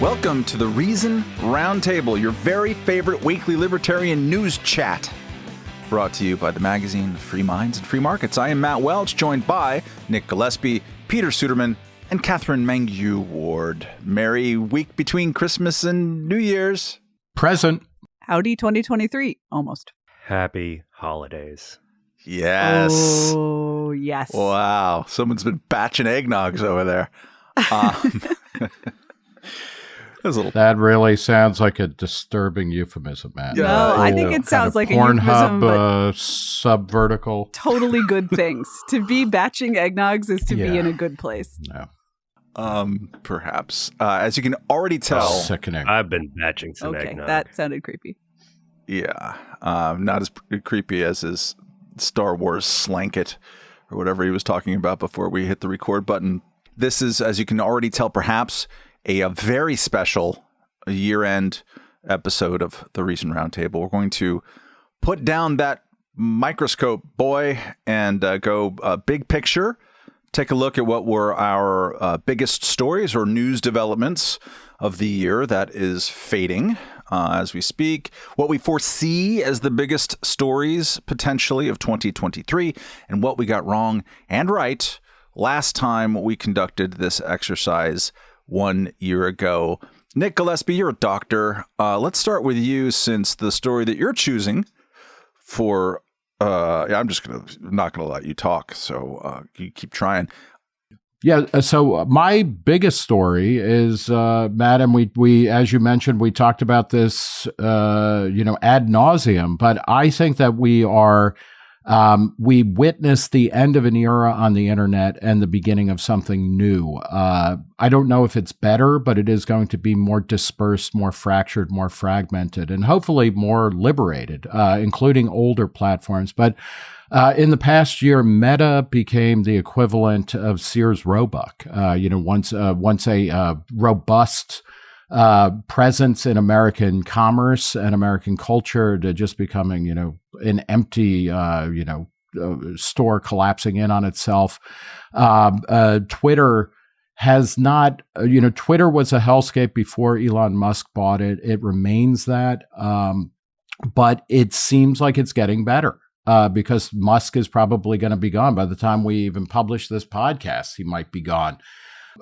Welcome to the Reason Roundtable, your very favorite weekly libertarian news chat. Brought to you by the magazine Free Minds and Free Markets. I am Matt Welch, joined by Nick Gillespie, Peter Suderman, and Katherine Mangu-Ward. Merry week between Christmas and New Year's. Present. Howdy 2023, almost. Happy holidays. Yes. Oh, yes. Wow. Someone's been batching eggnogs over there. Um, that was a little That really sounds like a disturbing euphemism, Matt. Yeah, no, I think it sounds of like a Pornhub euphemism, but uh, subvertical. totally good things. to be batching eggnogs is to Yeah. be in a good place. No, um, perhaps. Uh, as you can already tell, sickening. I've been batching some okay, eggnog. that sounded creepy. yeah, um, not as p- creepy as his Star Wars slanket or whatever he was talking about before we hit the record button. This is, as you can already tell, perhaps a, a very special year-end episode of the Reason Roundtable. We're going to put down that microscope, boy, and uh, go uh, big picture. Take a look at what were our uh, biggest stories or news developments of the year that is fading uh, as we speak, what we foresee as the biggest stories potentially of 2023, and what we got wrong and right last time we conducted this exercise one year ago. Nick Gillespie, you're a doctor. Uh, let's start with you since the story that you're choosing for uh I'm just gonna not gonna let you talk, so uh you keep trying. Yeah. uh, So my biggest story is, uh, Madam, we, we, as you mentioned, we talked about this, uh, you know, ad nauseum, but I think that we are, um, we witnessed the end of an era on the internet and the beginning of something new. Uh, I don't know if it's better, but it is going to be more dispersed, more fractured, more fragmented, and hopefully more liberated, uh, including older platforms. But uh, in the past year, Meta became the equivalent of Sears Roebuck. Uh, you know, once uh, once a uh, robust uh, presence in American commerce and American culture to just becoming, you know, an empty, uh, you know, uh, store collapsing in on itself. Um, uh, Twitter has not, uh, you know, Twitter was a hellscape before Elon Musk bought it. It remains that, um, but it seems like it's getting better uh, because Musk is probably going to be gone by the time we even publish this podcast. He might be gone.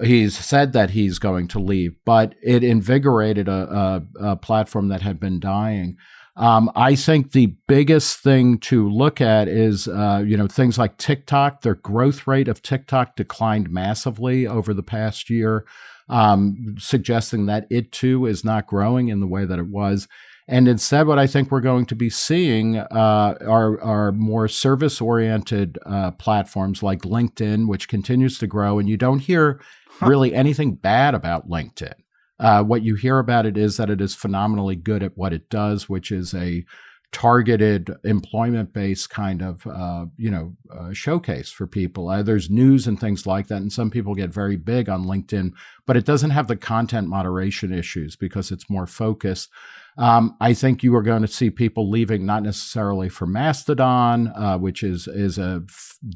He's said that he's going to leave, but it invigorated a, a, a platform that had been dying. Um, I think the biggest thing to look at is, uh, you know, things like TikTok. Their growth rate of TikTok declined massively over the past year, um, suggesting that it too is not growing in the way that it was. And instead, what I think we're going to be seeing uh, are, are more service oriented uh, platforms like LinkedIn, which continues to grow. And you don't hear really anything bad about LinkedIn. Uh, what you hear about it is that it is phenomenally good at what it does, which is a targeted employment based kind of uh, you know uh, showcase for people. Uh, there's news and things like that and some people get very big on linkedin but it doesn't have the content moderation issues because it's more focused. Um, I think you are going to see people leaving not necessarily for Mastodon, uh, which is is a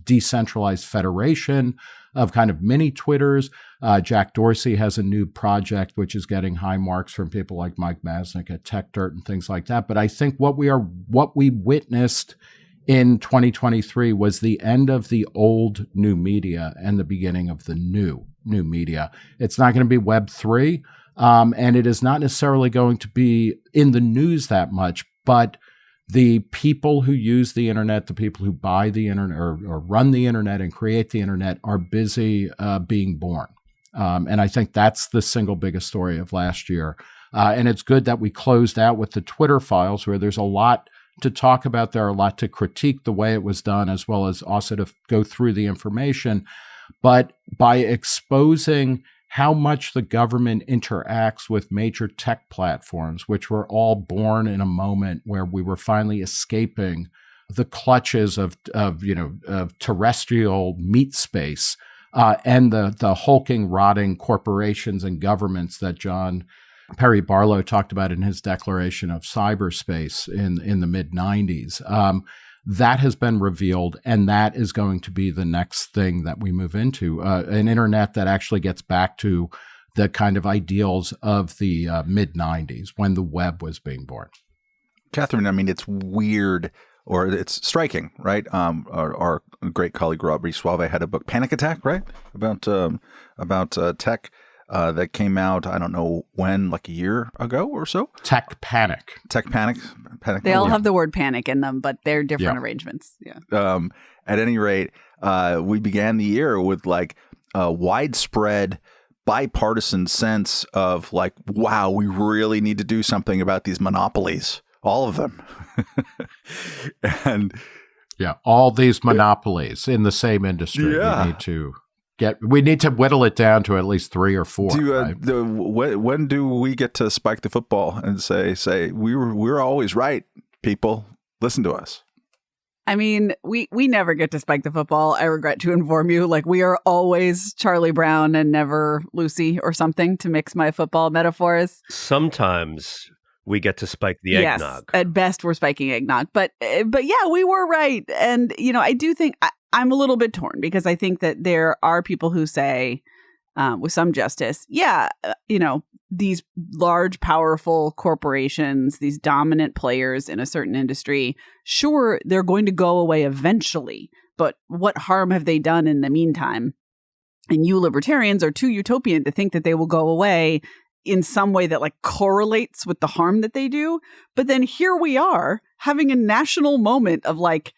decentralized federation of kind of mini Twitters. Uh, Jack Dorsey has a new project which is getting high marks from people like Mike Masnick at Techdirt and things like that. But I think what we are what we witnessed in 2023 was the end of the old new media and the beginning of the new new media. It's not going to be Web three. Um, and it is not necessarily going to be in the news that much, but the people who use the internet, the people who buy the internet or, or run the internet and create the internet are busy uh, being born. Um, and I think that's the single biggest story of last year. Uh, and it's good that we closed out with the Twitter files where there's a lot to talk about there, are a lot to critique the way it was done, as well as also to go through the information. But by exposing how much the government interacts with major tech platforms, which were all born in a moment where we were finally escaping the clutches of, of you know of terrestrial meat space uh, and the the hulking, rotting corporations and governments that John Perry Barlow talked about in his declaration of cyberspace in in the mid '90s. Um, that has been revealed, and that is going to be the next thing that we move into uh, an internet that actually gets back to the kind of ideals of the uh, mid 90s when the web was being born. Katherine, I mean, it's weird or it's striking, right? Um, our, our, great colleague Robert Soave had a book, Panic Attack, right, about um, about uh, tech uh, that came out. I don't know when, like a year ago or so. Tech Panic. Tech Panic. Panic. They all have the word panic in them, but they're different yeah. arrangements. Yeah. Um, at any rate, uh, we began the year with like a widespread bipartisan sense of like, wow, we really need to do something about these monopolies, all of them. and yeah, all these monopolies in the same industry. Yeah. We need to get we need to whittle it down to at least three or four. Do, uh, right? the, when, when do we get to spike the football and say say we were we we're always right, people? Listen to us. I mean, we we never get to spike the football. I regret to inform you. Like we are always Charlie Brown and never Lucy or something to mix my football metaphors. Sometimes we get to spike the yes, eggnog. At best, we're spiking eggnog. But eh, but yeah, we were right. And you know, I do think I, am a little bit torn because I think that there are people who say, um, with some justice, yeah, uh, you know, these large, powerful corporations, these dominant players in a certain industry, sure, they're going to go away eventually. But what harm have they done in the meantime? And you libertarians are too utopian to think that they will go away in some way that like correlates with the harm that they do. But then here we are having a national moment of like,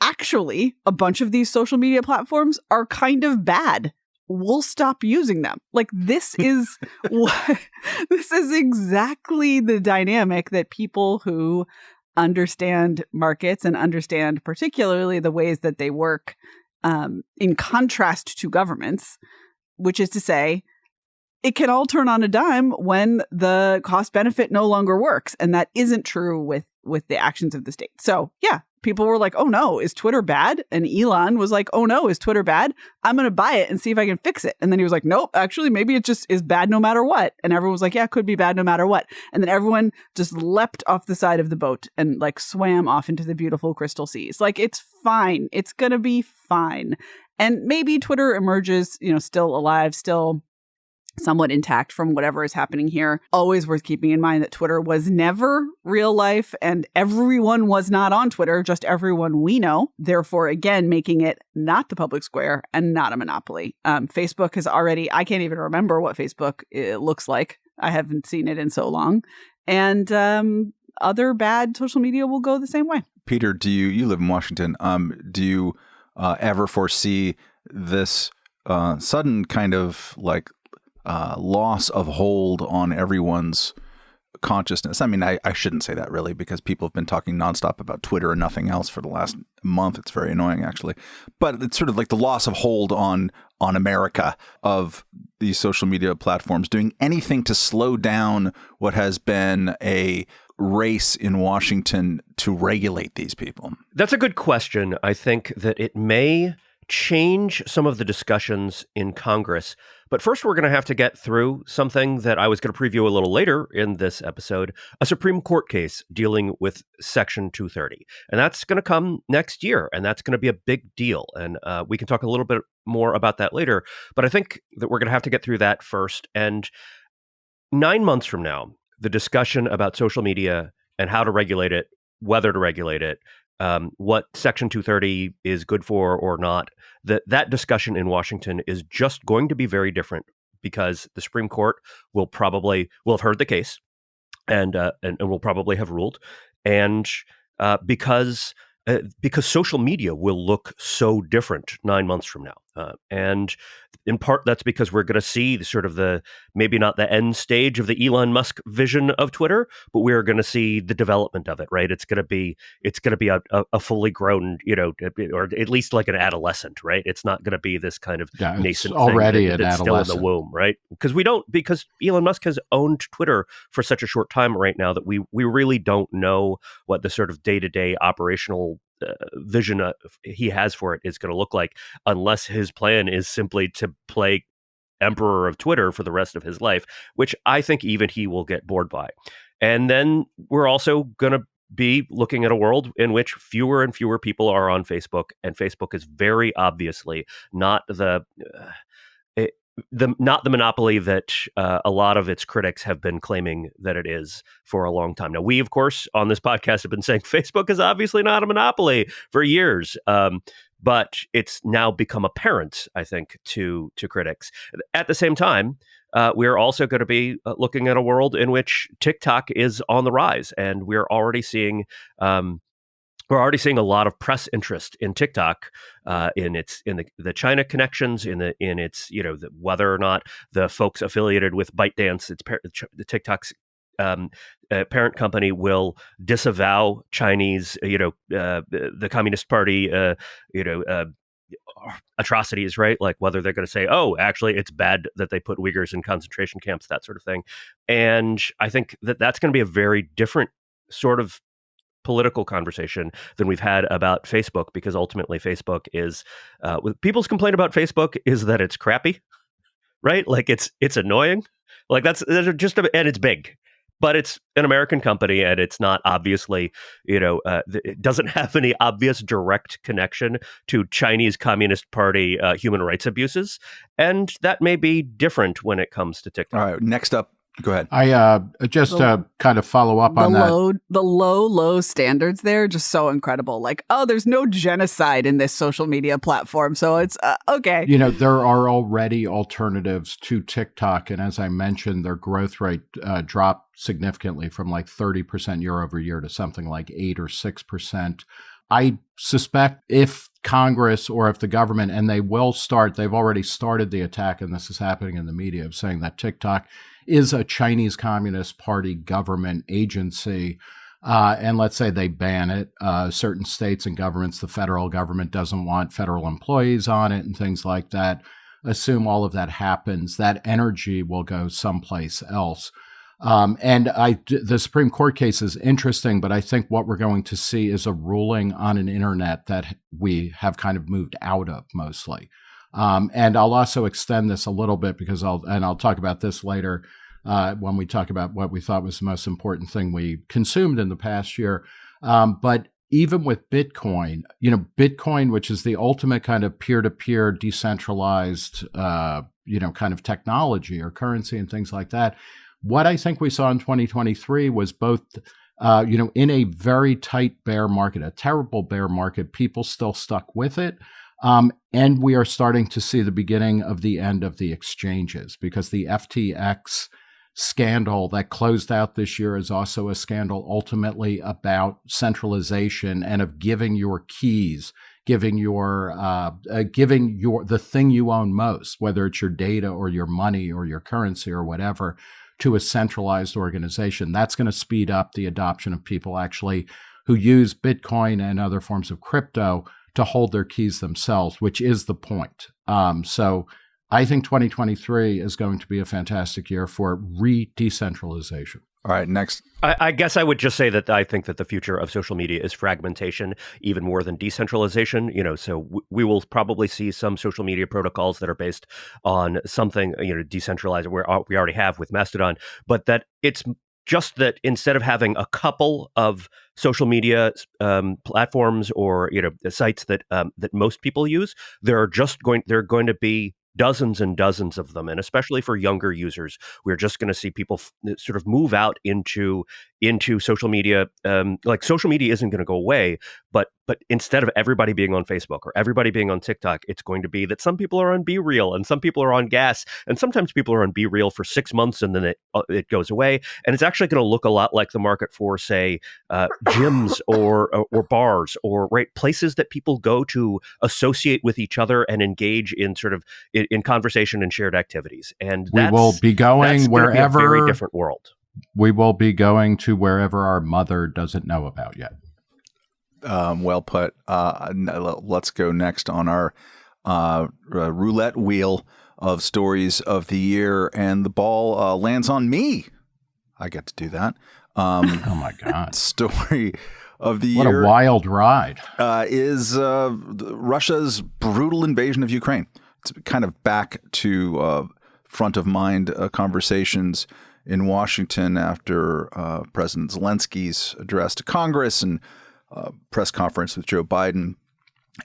actually, a bunch of these social media platforms are kind of bad. We'll stop using them. Like this is what this is exactly the dynamic that people who understand markets and understand particularly the ways that they work um, in contrast to governments, which is to say, it can all turn on a dime when the cost benefit no longer works and that isn't true with with the actions of the state so yeah people were like oh no is twitter bad? And elon was like oh no is twitter bad? I'm going to buy it and see if i can fix it. And then he was like nope actually maybe it just is bad no matter what. And everyone was like yeah it could be bad no matter what. And then everyone just leapt off the side of the boat and like swam off into the beautiful crystal seas. Like it's fine. It's going to be fine. And maybe twitter emerges you know still alive still somewhat intact from whatever is happening here. Always worth keeping in mind that Twitter was never real life and everyone was not on Twitter, just everyone we know. Therefore, again, making it not the public square and not a monopoly. Um, Facebook has already, I can't even remember what Facebook uh, looks like. I haven't seen it in so long. And um, other bad social media will go the same way. Peter, do you, you live in Washington, um, do you uh, ever foresee this uh, sudden kind of like uh, loss of hold on everyone's consciousness. I mean, I, I shouldn't say that really because people have been talking nonstop about Twitter and nothing else for the last month. It's very annoying actually, but it's sort of like the loss of hold on on America of these social media platforms doing anything to slow down what has been a race in Washington to regulate these people. That's a good question. I think that it may change some of the discussions in Congress. But first, we're going to have to get through something that I was going to preview a little later in this episode a Supreme Court case dealing with Section 230. And that's going to come next year, and that's going to be a big deal. And uh, we can talk a little bit more about that later. But I think that we're going to have to get through that first. And nine months from now, the discussion about social media and how to regulate it, whether to regulate it, um, what Section 230 is good for or not, that that discussion in Washington is just going to be very different because the Supreme Court will probably will have heard the case and uh, and, and will probably have ruled, and uh, because uh, because social media will look so different nine months from now. Uh, and in part, that's because we're going to see sort of the maybe not the end stage of the Elon Musk vision of Twitter, but we're going to see the development of it. Right? It's going to be it's going to be a, a, a, fully grown, you know, or at least like an adolescent. Right? It's not going to be this kind of yeah, nascent already that, that's still in the womb. Right? Because we don't because Elon Musk has owned Twitter for such a short time right now that we we really don't know what the sort of day to day operational vision uh, he has for it is going to look like, unless his plan is simply to play emperor of Twitter for the rest of his life, which I think even he will get bored by. And then we're also going to be looking at a world in which fewer and fewer people are on Facebook, and Facebook is very obviously not the. Uh, the not the monopoly that uh, a lot of its critics have been claiming that it is for a long time. Now, we of course on this podcast have been saying Facebook is obviously not a monopoly for years, um, but it's now become apparent, I think, to to critics. At the same time, uh, we're also going to be uh, looking at a world in which TikTok is on the rise, and we're already seeing. Um, we're already seeing a lot of press interest in TikTok, uh, in its in the, the China connections, in the in its you know the, whether or not the folks affiliated with ByteDance, its par- the TikTok's um, uh, parent company will disavow Chinese, you know, uh, the Communist Party, uh, you know, uh, atrocities, right? Like whether they're going to say, oh, actually, it's bad that they put Uyghurs in concentration camps, that sort of thing. And I think that that's going to be a very different sort of political conversation than we've had about Facebook because ultimately Facebook is uh, people's complaint about Facebook is that it's crappy, right? Like it's it's annoying, like that's just a, and it's big, but it's an American company and it's not obviously, you know, uh, it doesn't have any obvious direct connection to Chinese Communist Party uh, human rights abuses. And that may be different when it comes to TikTok. All right. Next up, Go ahead. I uh, just the, to kind of follow up on that. Low, the low, low standards there just so incredible. Like, oh, there's no genocide in this social media platform, so it's uh, okay. You know, there are already alternatives to TikTok, and as I mentioned, their growth rate uh, dropped significantly from like 30% year over year to something like eight or six percent. I suspect if Congress or if the government, and they will start, they've already started the attack, and this is happening in the media of saying that TikTok is a Chinese Communist Party government agency. Uh, and let's say they ban it. Uh, certain states and governments, the federal government doesn't want federal employees on it and things like that. Assume all of that happens, that energy will go someplace else. Um, and I, the Supreme Court case is interesting, but I think what we're going to see is a ruling on an internet that we have kind of moved out of mostly. Um, and I'll also extend this a little bit because I'll and I'll talk about this later uh, when we talk about what we thought was the most important thing we consumed in the past year. Um, but even with Bitcoin, you know, Bitcoin, which is the ultimate kind of peer-to-peer decentralized, uh, you know, kind of technology or currency and things like that. What I think we saw in 2023 was both uh, you know, in a very tight bear market, a terrible bear market, people still stuck with it. Um, and we are starting to see the beginning of the end of the exchanges because the FTX scandal that closed out this year is also a scandal ultimately about centralization and of giving your keys giving your uh, uh, giving your the thing you own most whether it's your data or your money or your currency or whatever to a centralized organization. That's going to speed up the adoption of people actually who use bitcoin and other forms of crypto to hold their keys themselves, which is the point. Um, so I think 2023 is going to be a fantastic year for re decentralization. All right, next. I, I, guess I would just say that I think that the future of social media is fragmentation, even more than decentralization. You know, so w- we will probably see some social media protocols that are based on something you know decentralized. Where uh, we already have with Mastodon, but that it's just that instead of having a couple of social media um, platforms or you know sites that um, that most people use, there are just going there are going to be dozens and dozens of them. And especially for younger users we're just going to see people f- sort of move out into into social media um, like social media isn't going to go away but but instead of everybody being on facebook or everybody being on tiktok it's going to be that some people are on BeReal and some people are on gas and sometimes people are on BeReal for six months and then it uh, it goes away and it's actually going to look a lot like the market for say uh, gyms or, or or bars or right places that people go to associate with each other and engage in sort of in, in conversation and shared activities and we will be going wherever be a very different world we will be going to wherever our mother doesn't know about yet. Um, well put. Uh, let's go next on our uh, roulette wheel of stories of the year, and the ball uh, lands on me. I get to do that. Um, oh my god! Story of the what year. What a wild ride! Uh, is uh, Russia's brutal invasion of Ukraine? It's kind of back to uh, front of mind conversations in Washington after uh, President Zelensky's address to Congress and uh, press conference with Joe Biden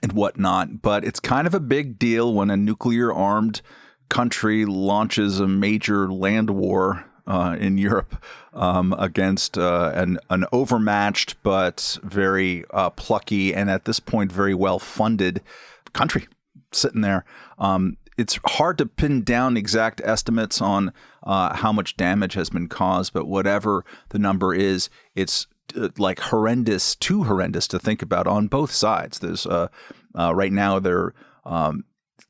and whatnot. But it's kind of a big deal when a nuclear armed country launches a major land war uh, in Europe um, against uh, an, an overmatched but very uh, plucky and at this point very well funded country sitting there. Um, it's hard to pin down exact estimates on uh, how much damage has been caused, but whatever the number is, it's uh, like horrendous, too horrendous to think about on both sides. There's uh, right now they're um,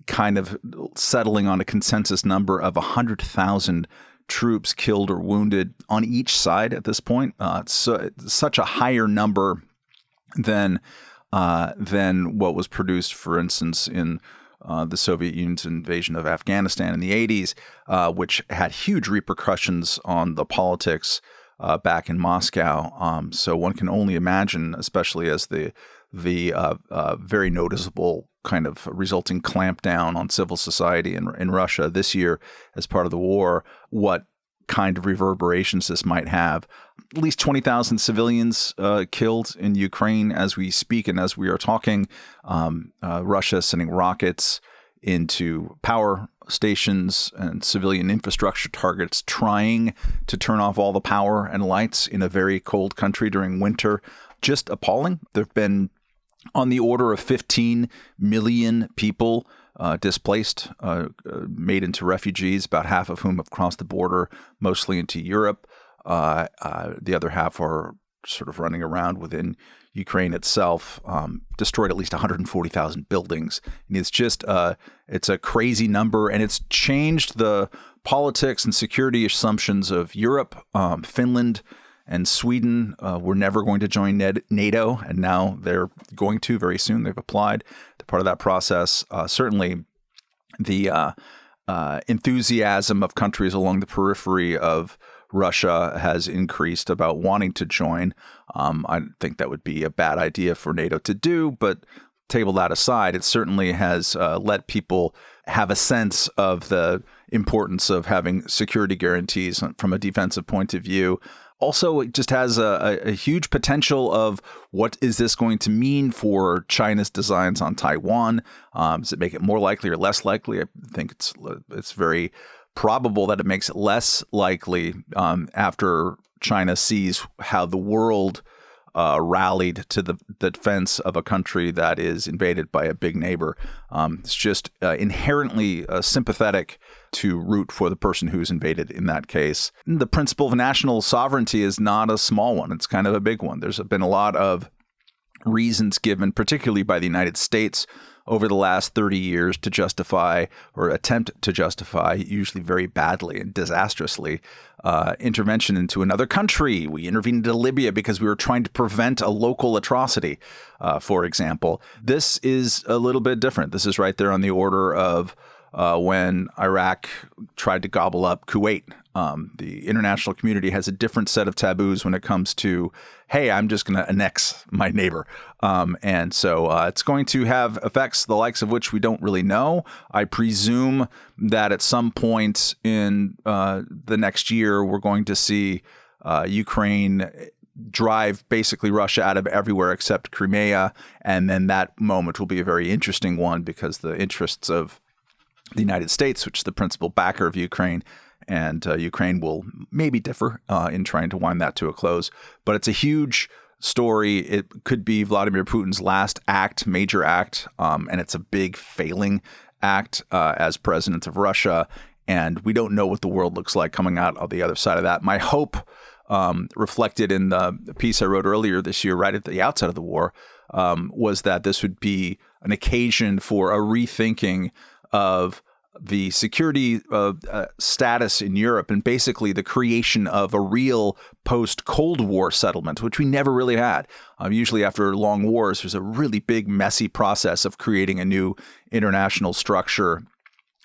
kind of settling on a consensus number of 100,000 troops killed or wounded on each side at this point. Uh, uh, such a higher number than uh, than what was produced, for instance, in uh, the Soviet Union's invasion of Afghanistan in the 80s, uh, which had huge repercussions on the politics uh, back in Moscow. Um, so one can only imagine, especially as the the very noticeable kind of resulting clampdown on civil society in, in Russia this year as part of the war, what kind of reverberations this might have. At least 20,000 civilians uh, killed in Ukraine as we speak and as we are talking. Um, uh, Russia sending rockets into power stations and civilian infrastructure targets, trying to turn off all the power and lights in a very cold country during winter. Just appalling. There have been on the order of 15 million people uh, displaced, uh, uh, made into refugees, about half of whom have crossed the border, mostly into Europe. Uh, uh, the other half are sort of running around within Ukraine itself. Um, destroyed at least 140,000 buildings. And it's just uh, it's a crazy number, and it's changed the politics and security assumptions of Europe, um, Finland and Sweden uh, were never going to join NATO, and now they're going to very soon. They've applied. Part of that process. Uh, certainly, the uh, uh enthusiasm of countries along the periphery of Russia has increased about wanting to join. Um, I think that would be a bad idea for NATO to do, but table that aside, it certainly has uh, let people have a sense of the importance of having security guarantees from a defensive point of view also it just has a, a, huge potential of what is this going to mean for China's designs on Taiwan? Um, does it make it more likely or less likely? I think it's it's very probable that it makes it less likely um, after China sees how the world uh, rallied to the, the, defense of a country that is invaded by a big neighbor. Um, it's just uh, inherently uh, sympathetic to root for the person who's invaded in that case. The principle of national sovereignty is not a small one, it's kind of a big one. There's been a lot of reasons given, particularly by the United States over the last 30 years to justify or attempt to justify, usually very badly and disastrously, uh, intervention into another country. We intervened into Libya because we were trying to prevent a local atrocity, uh, for example. This is a little bit different. This is right there on the order of uh, when Iraq tried to gobble up Kuwait. Um, the international community has a different set of taboos when it comes to, hey, I'm just going to annex my neighbor. Um, and so uh, it's going to have effects the likes of which we don't really know. I presume that at some point in uh, the next year, we're going to see uh, Ukraine drive basically Russia out of everywhere except Crimea. And then that moment will be a very interesting one because the interests of the United States, which is the principal backer of Ukraine, and uh, Ukraine will maybe differ uh, in trying to wind that to a close. But it's a huge story. It could be Vladimir Putin's last act, major act, um, and it's a big failing act uh, as president of Russia. And we don't know what the world looks like coming out of the other side of that. My hope, um, reflected in the piece I wrote earlier this year, right at the outset of the war, um, was that this would be an occasion for a rethinking of the security uh, uh, status in Europe and basically the creation of a real post Cold War settlement, which we never really had. Um, usually, after long wars, there's a really big, messy process of creating a new international structure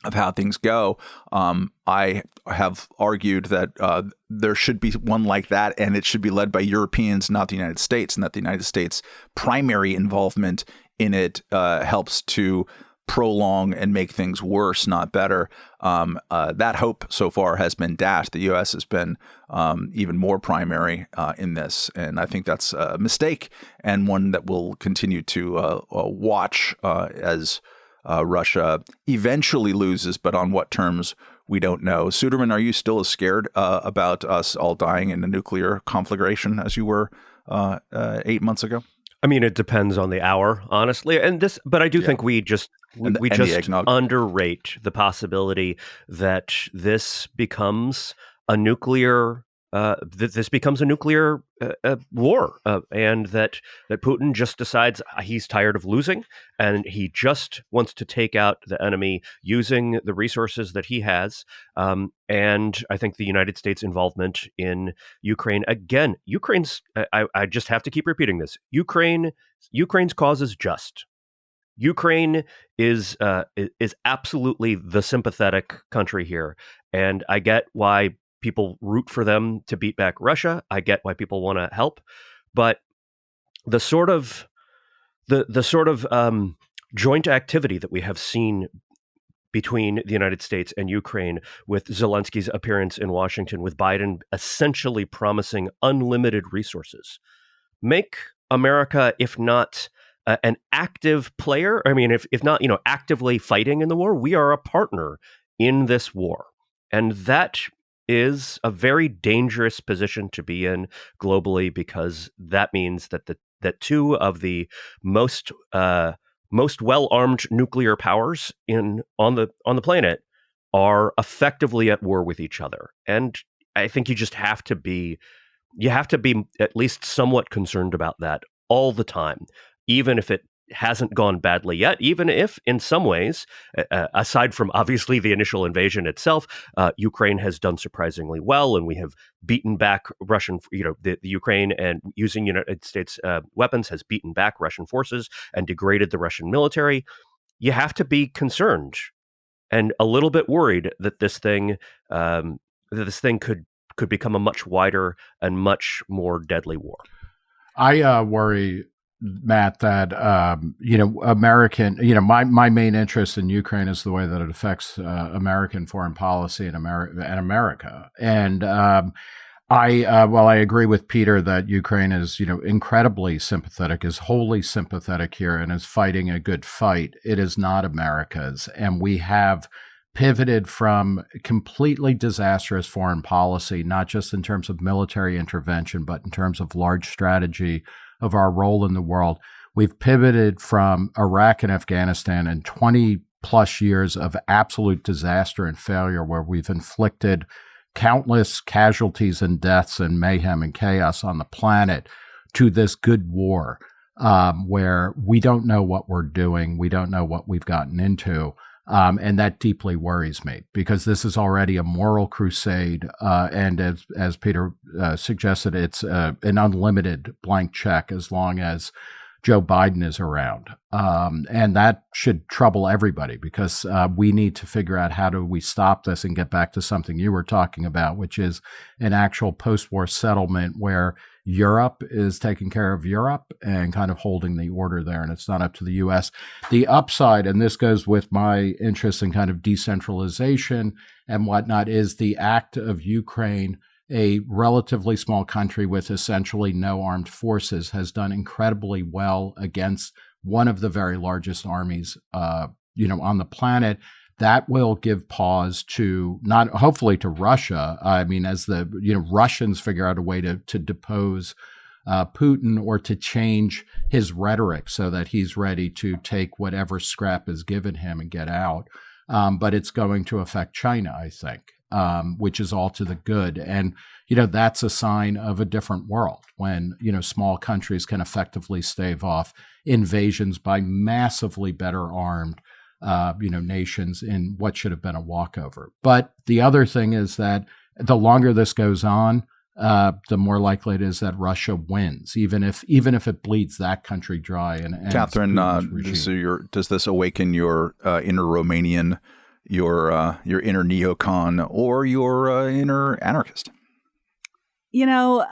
of how things go. Um, I have argued that uh, there should be one like that, and it should be led by Europeans, not the United States, and that the United States' primary involvement in it uh, helps to prolong and make things worse, not better. Um, uh, that hope so far has been dashed. The U.S. has been um, even more primary uh, in this, and I think that's a mistake and one that we'll continue to uh, uh watch uh, as. uh, Russia eventually loses, but on what terms we don't know. Suderman, are you still as scared uh, about us all dying in a nuclear conflagration as you were uh, uh, eight months ago? I mean, it depends on the hour, honestly. And this, but I do yeah. think we just we, the, we just underrate the possibility that this becomes a nuclear uh, that this becomes a nuclear uh, uh, war, uh, and that that Putin just decides uh, he's tired of losing, and he just wants to take out the enemy using the resources that he has. Um, and I think the United States involvement in Ukraine again, Ukraine's. I, I just have to keep repeating this: Ukraine, Ukraine's cause is just. Ukraine is uh, is absolutely the sympathetic country here, and I get why people root for them to beat back Russia. I get why people want to help, but the sort of the the sort of um, joint activity that we have seen between the United States and Ukraine, with Zelensky's appearance in Washington, with Biden essentially promising unlimited resources, make America, if not uh, an active player, I mean, if if not, you know, actively fighting in the war, we are a partner in this war, and that is a very dangerous position to be in globally because that means that the that two of the most uh, most well armed nuclear powers in on the on the planet are effectively at war with each other, and I think you just have to be you have to be at least somewhat concerned about that all the time, even if it hasn't gone badly yet, even if, in some ways, uh, aside from obviously the initial invasion itself, uh, Ukraine has done surprisingly well, and we have beaten back Russian, you know, the, the Ukraine and using United States uh, weapons has beaten back Russian forces and degraded the Russian military. You have to be concerned and a little bit worried that this thing, um, that this thing could could become a much wider and much more deadly war. I uh, worry Matt, that um, you know, American, you know, my my main interest in Ukraine is the way that it affects uh, American foreign policy and America and America. And um, I, uh, well, I agree with Peter that Ukraine is, you know, incredibly sympathetic, is wholly sympathetic here, and is fighting a good fight. It is not America's, and we have pivoted from completely disastrous foreign policy, not just in terms of military intervention, but in terms of large strategy of our role in the world. We've pivoted from Iraq and Afghanistan and 20 plus years of absolute disaster and failure where we've inflicted countless casualties and deaths and mayhem and chaos on the planet to this good war um, where we don't know what we're doing. We don't know what we've gotten into. Um, and that deeply worries me because this is already a moral crusade. Uh, and as, as Peter uh, suggested, it's uh, an unlimited blank check as long as Joe Biden is around. Um, and that should trouble everybody because uh, we need to figure out how do we stop this and get back to something you were talking about, which is an actual post war settlement where Europe is taking care of Europe and kind of holding the order there, and it's not up to the US. The upside, and this goes with my interest in kind of decentralization and whatnot, is the act of Ukraine, a relatively small country with essentially no armed forces, has done incredibly well against one of the very largest armies, uh, you know, on the planet that will give pause to not hopefully to Russia. I mean, as the you know Russians figure out a way to to depose uh, Putin or to change his rhetoric so that he's ready to take whatever scrap is given him and get out. Um, but it's going to affect China, I think, um, which is all to the good. And you know that's a sign of a different world when you know small countries can effectively stave off invasions by massively better armed uh, you know, nations in what should have been a walkover. But the other thing is that the longer this goes on, uh, the more likely it is that Russia wins, even if even if it bleeds that country dry. And, and Katherine, uh, so your, does this awaken your uh, inner Romanian, your uh, your inner neocon, or your uh, inner anarchist? You know,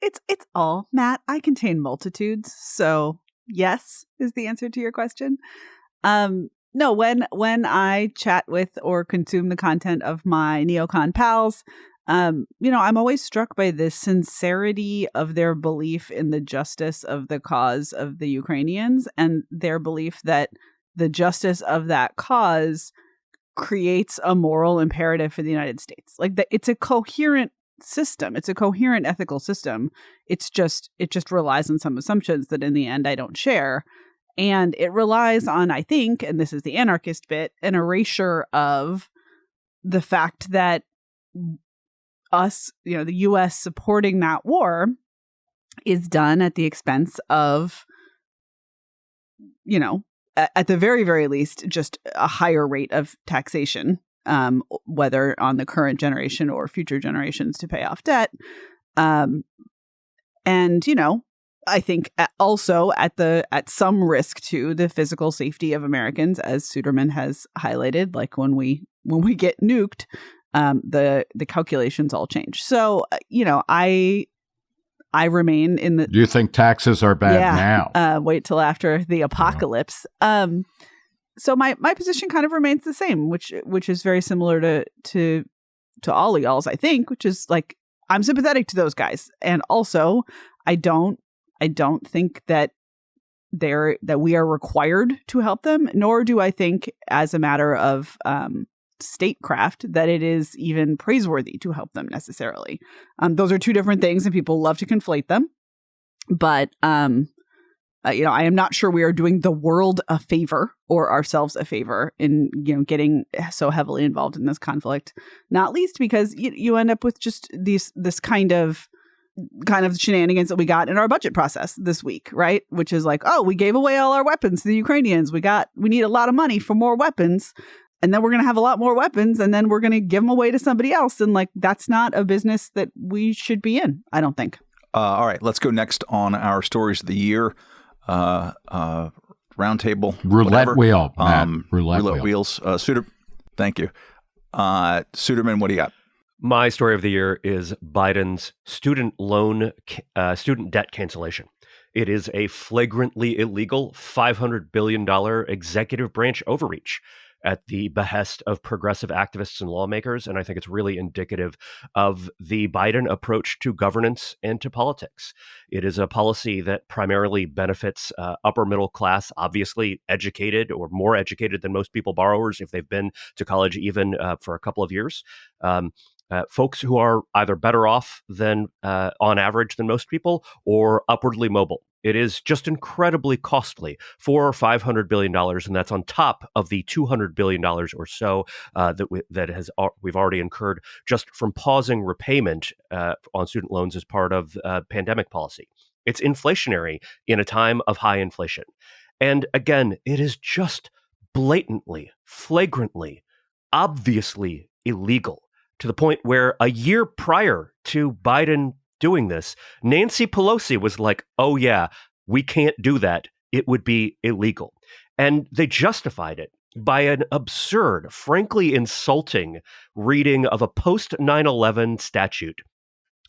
it's it's all Matt. I contain multitudes, so yes is the answer to your question. Um, no, when when I chat with or consume the content of my neocon pals, um, you know, I'm always struck by the sincerity of their belief in the justice of the cause of the Ukrainians and their belief that the justice of that cause creates a moral imperative for the United States. Like that it's a coherent system. It's a coherent ethical system. It's just it just relies on some assumptions that in the end I don't share. And it relies on, I think, and this is the anarchist bit, an erasure of the fact that us, you know, the US supporting that war is done at the expense of, you know, at the very, very least, just a higher rate of taxation, um, whether on the current generation or future generations to pay off debt. Um, and, you know, I think also at the at some risk to the physical safety of Americans, as Suderman has highlighted, like when we when we get nuked, um, the the calculations all change. So uh, you know, I I remain in the. Do you think taxes are bad yeah, now? Uh, wait till after the apocalypse. Yeah. Um, so my my position kind of remains the same, which which is very similar to to to all y'all's, I think, which is like I'm sympathetic to those guys, and also I don't I don't think that they're that we are required to help them, nor do I think, as a matter of um, statecraft, that it is even praiseworthy to help them necessarily. Um, those are two different things, and people love to conflate them. But um, uh, you know, I am not sure we are doing the world a favor or ourselves a favor in you know getting so heavily involved in this conflict. Not least because you, you end up with just these this kind of kind of shenanigans that we got in our budget process this week, right? Which is like, oh, we gave away all our weapons to the Ukrainians. We got we need a lot of money for more weapons. And then we're going to have a lot more weapons and then we're going to give them away to somebody else and like that's not a business that we should be in, I don't think. Uh, all right, let's go next on our stories of the year. Uh, uh, roundtable roulette whatever. wheel, um, roulette, roulette wheel. wheels. Uh, Suter, thank you. Uh, Suderman, what do you got? My story of the year is Biden's student loan, uh, student debt cancellation. It is a flagrantly illegal $500 billion executive branch overreach at the behest of progressive activists and lawmakers. And I think it's really indicative of the Biden approach to governance and to politics. It is a policy that primarily benefits uh, upper middle class, obviously educated or more educated than most people borrowers if they've been to college even uh, for a couple of years. Um, uh, folks who are either better off than uh, on average than most people or upwardly mobile. It is just incredibly costly, four or five hundred billion dollars, and that's on top of the two hundred billion dollars or so uh, that we, that has we've already incurred just from pausing repayment uh, on student loans as part of uh, pandemic policy. It's inflationary in a time of high inflation, and again, it is just blatantly, flagrantly, obviously illegal to the point where a year prior to Biden doing this, Nancy Pelosi was like, oh, yeah, we can't do that. It would be illegal. And they justified it by an absurd, frankly insulting reading of a post 9 11 statute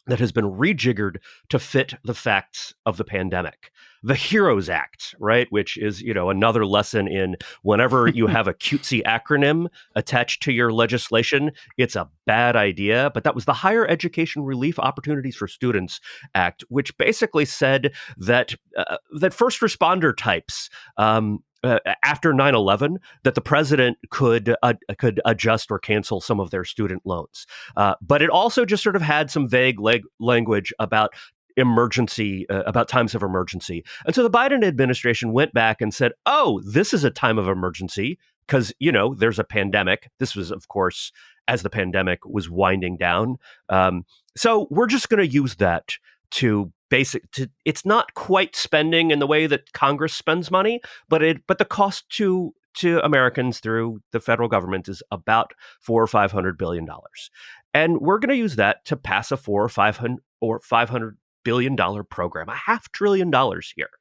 that has been rejiggered to fit the facts of the pandemic. The Heroes Act, right, which is, you know, another lesson in whenever you have a cutesy acronym attached to your legislation, it's a bad idea, but that was the Higher Education Relief Opportunities for Students Act, which basically said that uh, that first responder types um, uh, after 9/11 that the president could uh, could adjust or cancel some of their student loans. Uh, but it also just sort of had some vague leg- language about emergency uh, about times of emergency. And so the Biden administration went back and said, "Oh, this is a time of emergency because, you know, there's a pandemic." This was of course as the pandemic was winding down. Um, so we're just going to use that to basic to it's not quite spending in the way that Congress spends money, but it but the cost to to Americans through the federal government is about four or five hundred billion dollars, and we're going to use that to pass a four or five hundred or five hundred billion dollar program, a half trillion dollars here,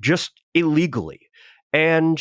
just illegally, and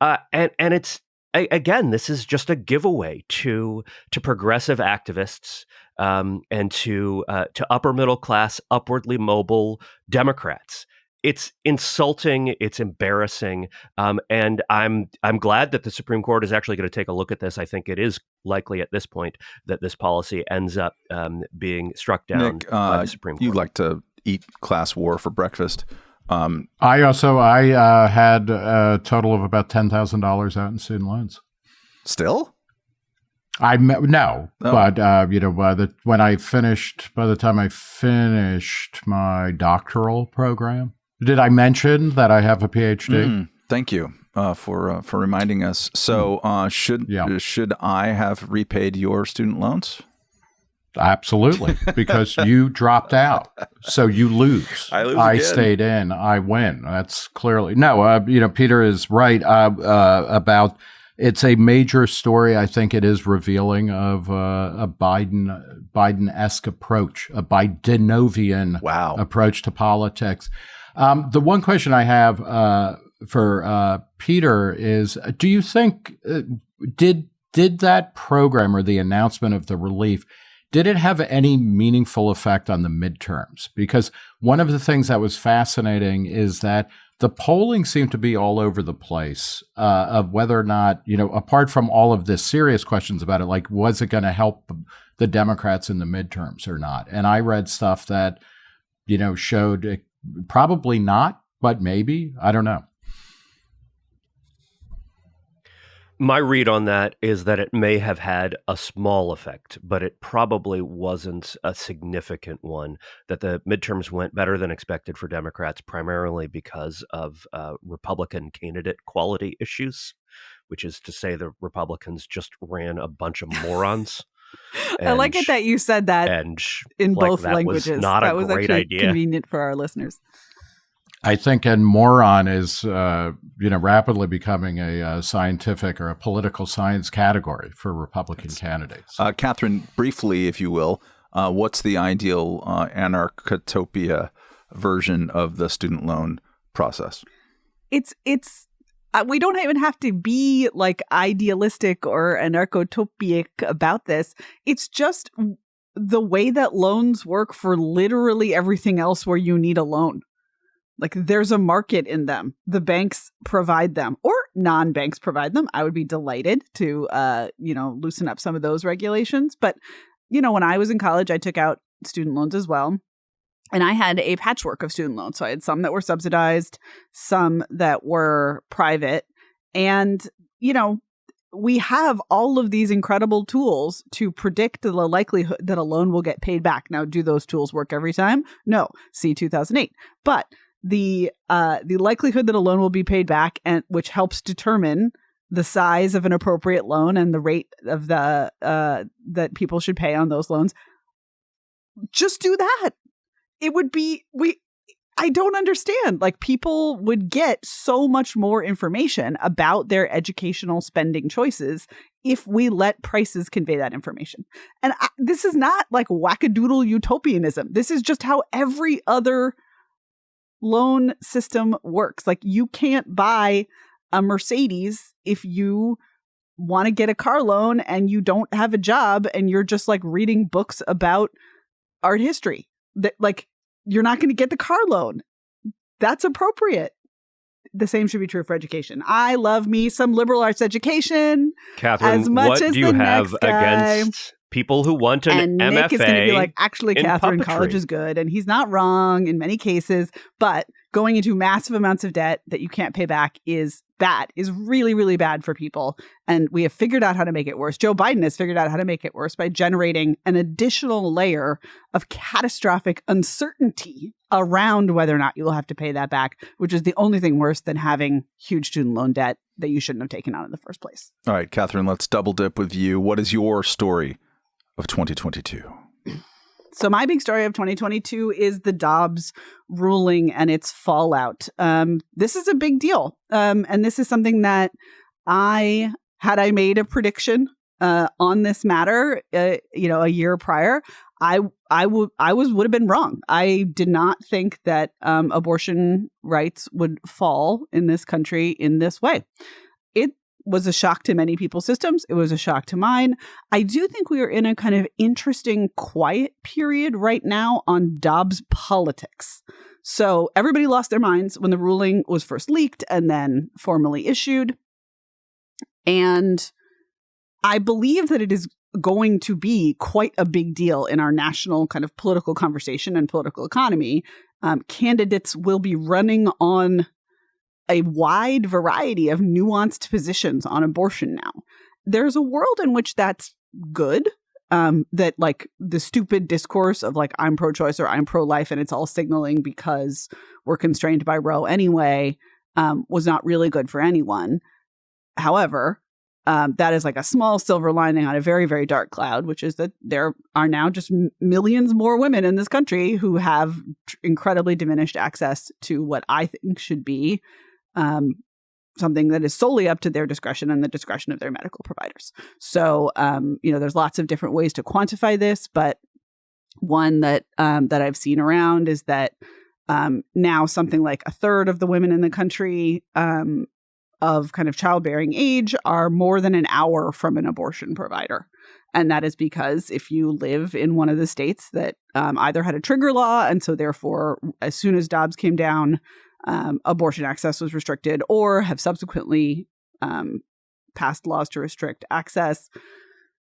uh, and and it's again, this is just a giveaway to to progressive activists um, and to uh, to upper middle class, upwardly mobile Democrats. It's insulting. It's embarrassing, um, and I'm I'm glad that the Supreme Court is actually going to take a look at this. I think it is likely at this point that this policy ends up um, being struck down Nick, uh, by the Supreme Court. you'd like to eat class war for breakfast. Um, I also I uh, had a total of about ten thousand dollars out in student loans. still? I no, Oh. but uh, you know, by the when I finished, by the time I finished my doctoral program, did I mention that I have a PhD? Mm, thank you uh, for uh, for reminding us. So, uh, should Yeah. should I have repaid your student loans? Absolutely, because you dropped out, so you lose. I lose again. stayed in. I win. That's clearly no. Uh, you know, Peter is right uh, uh, about. It's a major story. I think it is revealing of uh, a Biden Biden esque approach, a Bidenovian Wow. approach to politics. Um, the one question I have uh, for uh, Peter is: Do you think uh, did did that program or the announcement of the relief did it have any meaningful effect on the midterms? Because one of the things that was fascinating is that the polling seemed to be all over the place uh, of whether or not, you know, apart from all of this serious questions about it, like was it going to help the Democrats in the midterms or not? And I read stuff that, you know, showed it, probably not, but maybe. I don't know. My read on that is that it may have had a small effect, but it probably wasn't a significant one. That the midterms went better than expected for Democrats, primarily because of uh, Republican candidate quality issues, which is to say, the Republicans just ran a bunch of morons. I like it that you said that and in like, both that was languages. not a that was great actually idea. convenient for our listeners. I think, and moron is, uh, you know, rapidly becoming a, uh scientific or a political science category for Republican candidates. Uh, Katherine, briefly, if you will, uh, what's the ideal uh, anarchotopia version of the student loan process? It's it's we don't even have to be like idealistic or anarchotopic about this. It's just the way that loans work for literally everything else where you need a loan. Like there's a market in them. The banks provide them or non-banks provide them. I would be delighted to uh, you know, loosen up some of those regulations, but you know, when I was in college, I took out student loans as well. And I had a patchwork of student loans. So I had some that were subsidized, some that were private. And, you know, we have all of these incredible tools to predict the likelihood that a loan will get paid back. Now, do those tools work every time? No. See 2008. But the uh, the likelihood that a loan will be paid back, and which helps determine the size of an appropriate loan and the rate of the uh, that people should pay on those loans. Just do that. It would be we. I don't understand. Like people would get so much more information about their educational spending choices if we let prices convey that information. And I, this is not like wackadoodle utopianism. This is just how every other loan system works. Like you can't buy a Mercedes if you want to get a car loan and you don't have a job and you're just like reading books about art history. That like you're not going to get the car loan. That's appropriate. The same should be true for education. I love me some liberal arts education. Katherine, As much what as do you have against people who want an and MFA? Nick is going to be like, actually, in Katherine, college is good. And he's not wrong in many cases, but going into massive amounts of debt that you can't pay back is bad, is really, really bad for people. And we have figured out how to make it worse. Joe Biden has figured out how to make it worse by generating an additional layer of catastrophic uncertainty around whether or not you will have to pay that back, which is the only thing worse than having huge student loan debt that you shouldn't have taken out in the first place. All right, Katherine, let's double dip with you. What is your story of 2022? So my big story of 2022 is the Dobbs ruling and its fallout. Um, this is a big deal, um, and this is something that I had I made a prediction uh, on this matter, uh, you know, a year prior. I I would I was would have been wrong. I did not think that um, abortion rights would fall in this country in this way. It was a shock to many people's systems. It was a shock to mine. I do think we are in a kind of interesting quiet period right now on Dobbs politics. So everybody lost their minds when the ruling was first leaked and then formally issued. And I believe that it is going to be quite a big deal in our national kind of political conversation and political economy um, candidates will be running on a wide variety of nuanced positions on abortion now. There's a world in which that's good. Um, that like the stupid discourse of like I'm pro-choice or I'm pro-life and it's all signaling because we're constrained by Roe anyway um, was not really good for anyone. However, um, that is like a small silver lining on a very very dark cloud, which is that there are now just millions more women in this country who have incredibly diminished access to what I think should be um, something that is solely up to their discretion and the discretion of their medical providers. So, um, you know, there's lots of different ways to quantify this, but one that um, that I've seen around is that um, now something like a third of the women in the country um, of kind of childbearing age are more than an hour from an abortion provider. And that is because if you live in one of the states that um, either had a trigger law, and so therefore, as soon as Dobbs came down, um, abortion access was restricted, or have subsequently um, passed laws to restrict access,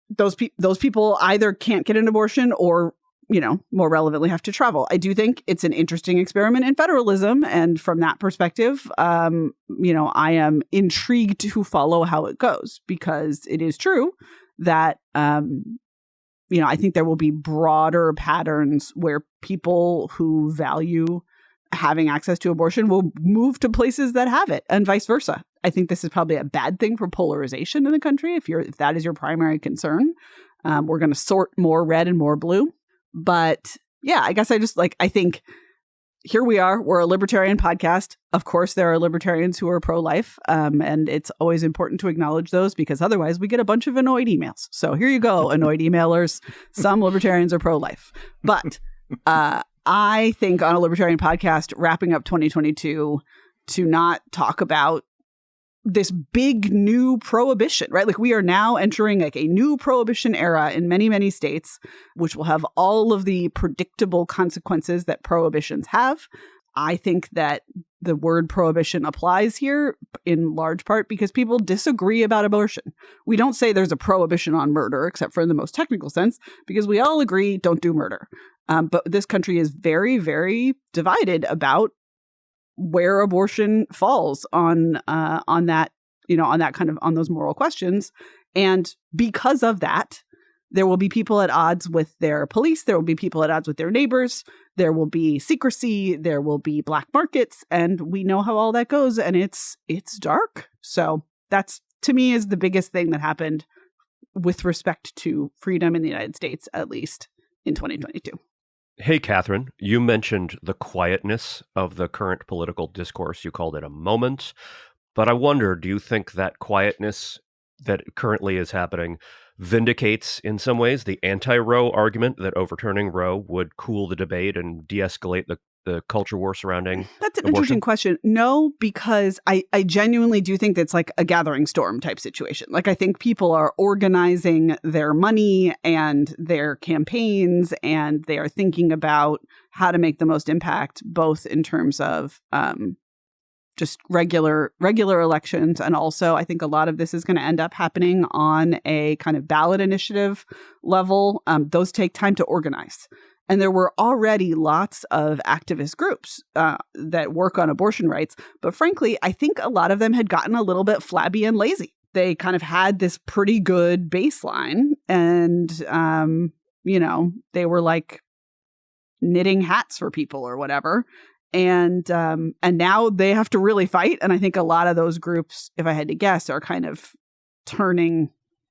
those pe- those people either can't get an abortion or you know more relevantly have to travel. I do think it's an interesting experiment in federalism, and from that perspective, um, you know, I am intrigued to follow how it goes because it is true that um, you know I think there will be broader patterns where people who value having access to abortion will move to places that have it and vice versa. I think this is probably a bad thing for polarization in the country if you're if that is your primary concern. Um, we're going to sort more red and more blue. But yeah, I guess I just like I think here we are. We're a libertarian podcast. Of course, there are libertarians who are pro life. Um, and it's always important to acknowledge those because otherwise we get a bunch of annoyed emails. So here you go, annoyed emailers. Some libertarians are pro life. But uh, I think on a libertarian podcast, wrapping up 2022, to not talk about this big new prohibition, right? Like we are now entering like a new prohibition era in many, many states, which will have all of the predictable consequences that prohibitions have. I think that the word prohibition applies here in large part because people disagree about abortion. We don't say there's a prohibition on murder, except for in the most technical sense, because we all agree don't do murder. Um, but this country is very, very divided about where abortion falls on uh, on that you know on that kind of on those moral questions, and because of that, there will be people at odds with their police. There will be people at odds with their neighbors. There will be secrecy. There will be black markets, and we know how all that goes. And it's it's dark. So that's to me is the biggest thing that happened with respect to freedom in the United States, at least in 2022. Hey, Katherine, you mentioned the quietness of the current political discourse. You called it a moment. But I wonder do you think that quietness that currently is happening vindicates, in some ways, the anti Roe argument that overturning Roe would cool the debate and de escalate the the culture war surrounding that's an abortion? interesting question. No because i i genuinely do think that's like a gathering storm type situation. Like i think people are organizing their money and their campaigns and they are thinking about how to make the most impact both in terms of um just regular regular elections and also i think a lot of this is going to end up happening on a kind of ballot initiative level. Um, those take time to organize and there were already lots of activist groups uh, that work on abortion rights. But frankly, I think a lot of them had gotten a little bit flabby and lazy. They kind of had this pretty good baseline. And, um, you know, they were like knitting hats for people or whatever. And um, and now they have to really fight. And I think a lot of those groups, if I had to guess, are kind of turning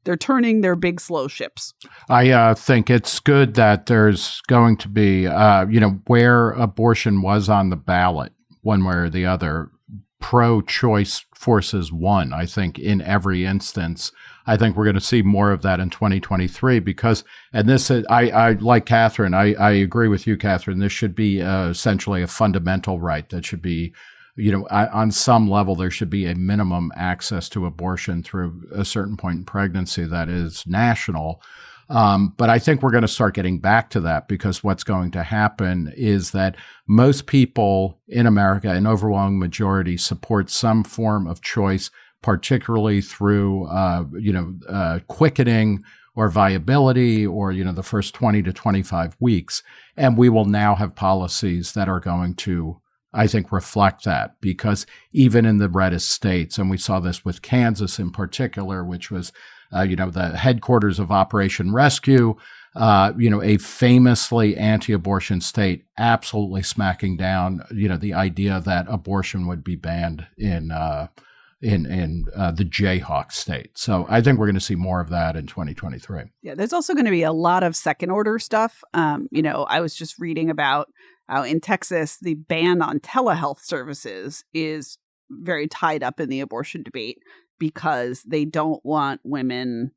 they're turning their big slow ships. I uh, think it's good that there's going to be, uh, you know, where abortion was on the ballot, one way or the other, pro choice forces won, I think, in every instance. I think we're going to see more of that in 2023 because, and this, I, I like Katherine, I, I agree with you, Katherine. This should be uh, essentially a fundamental right that should be you know, on some level, there should be a minimum access to abortion through a certain point in pregnancy that is national. Um, but I think we're going to start getting back to that because what's going to happen is that most people in America, an overwhelming majority, support some form of choice, particularly through, uh, you know, uh, quickening or viability or you know the first 20 to 25 weeks and we will now have policies that are going to I think reflect that because even in the reddest states, and we saw this with Kansas in particular, which was, uh, you know, the headquarters of Operation Rescue, uh, you know, a famously anti-abortion state, absolutely smacking down, you know, the idea that abortion would be banned in uh, in in uh, the Jayhawk state. So I think we're going to see more of that in 2023. Yeah, there's also going to be a lot of second order stuff. Um, you know, I was just reading about uh, in Texas, the ban on telehealth services is very tied up in the abortion debate because they don't want women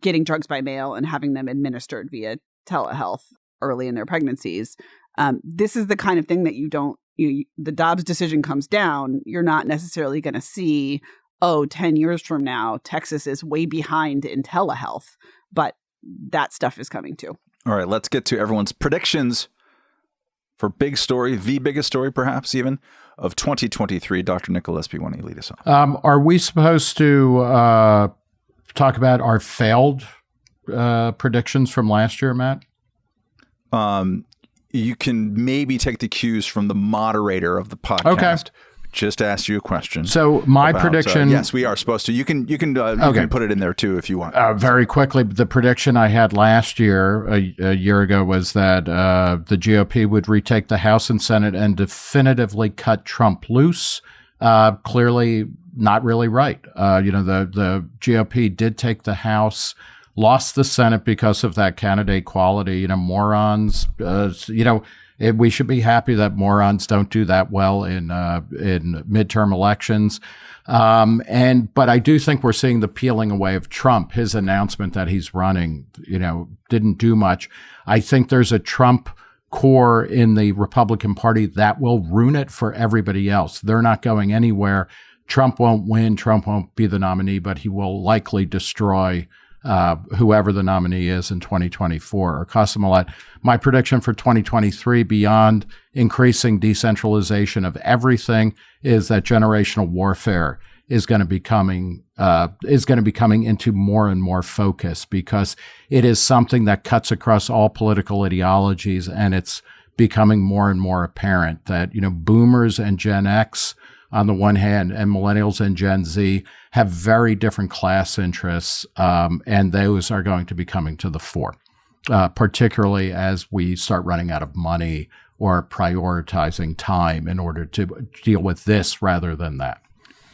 getting drugs by mail and having them administered via telehealth early in their pregnancies. Um, this is the kind of thing that you don't, you, the Dobbs decision comes down, you're not necessarily going to see, oh, 10 years from now, Texas is way behind in telehealth. But that stuff is coming too. All right, let's get to everyone's predictions for big story, the biggest story perhaps even of 2023. Dr. Nicholas P. why don't you lead us on? Um, are we supposed to uh, talk about our failed uh, predictions from last year, Matt? Um, you can maybe take the cues from the moderator of the podcast. Okay just asked you a question. So my about, uh, prediction. Uh, yes, we are supposed to. You can you can uh, you okay. can put it in there too if you want. Uh, very quickly, the prediction I had last year, a, a year ago, was that uh, the GOP would retake the House and Senate and definitively cut Trump loose. Uh, clearly, not really right. you know, the the GOP did take the House. Lost the Senate because of that candidate quality. You know, morons. you know, it, we should be happy that morons don't do that well in uh, in midterm elections. Um, and but I do think we're seeing the peeling away of Trump. His announcement that he's running, you know, didn't do much. I think there's a Trump core in the Republican Party that will ruin it for everybody else. They're not going anywhere. Trump won't win. Trump won't be the nominee, but he will likely destroy uh, whoever the nominee is in 2024 or cost them a lot. My prediction for 2023, beyond increasing decentralization of everything, is that generational warfare is going to be coming uh, is going to be coming into more and more focus because it is something that cuts across all political ideologies, and it's becoming more and more apparent that you know boomers and Gen X on the one hand, and millennials and Gen Z have very different class interests, um, and those are going to be coming to the fore, uh, particularly as we start running out of money or prioritizing time in order to deal with this rather than that.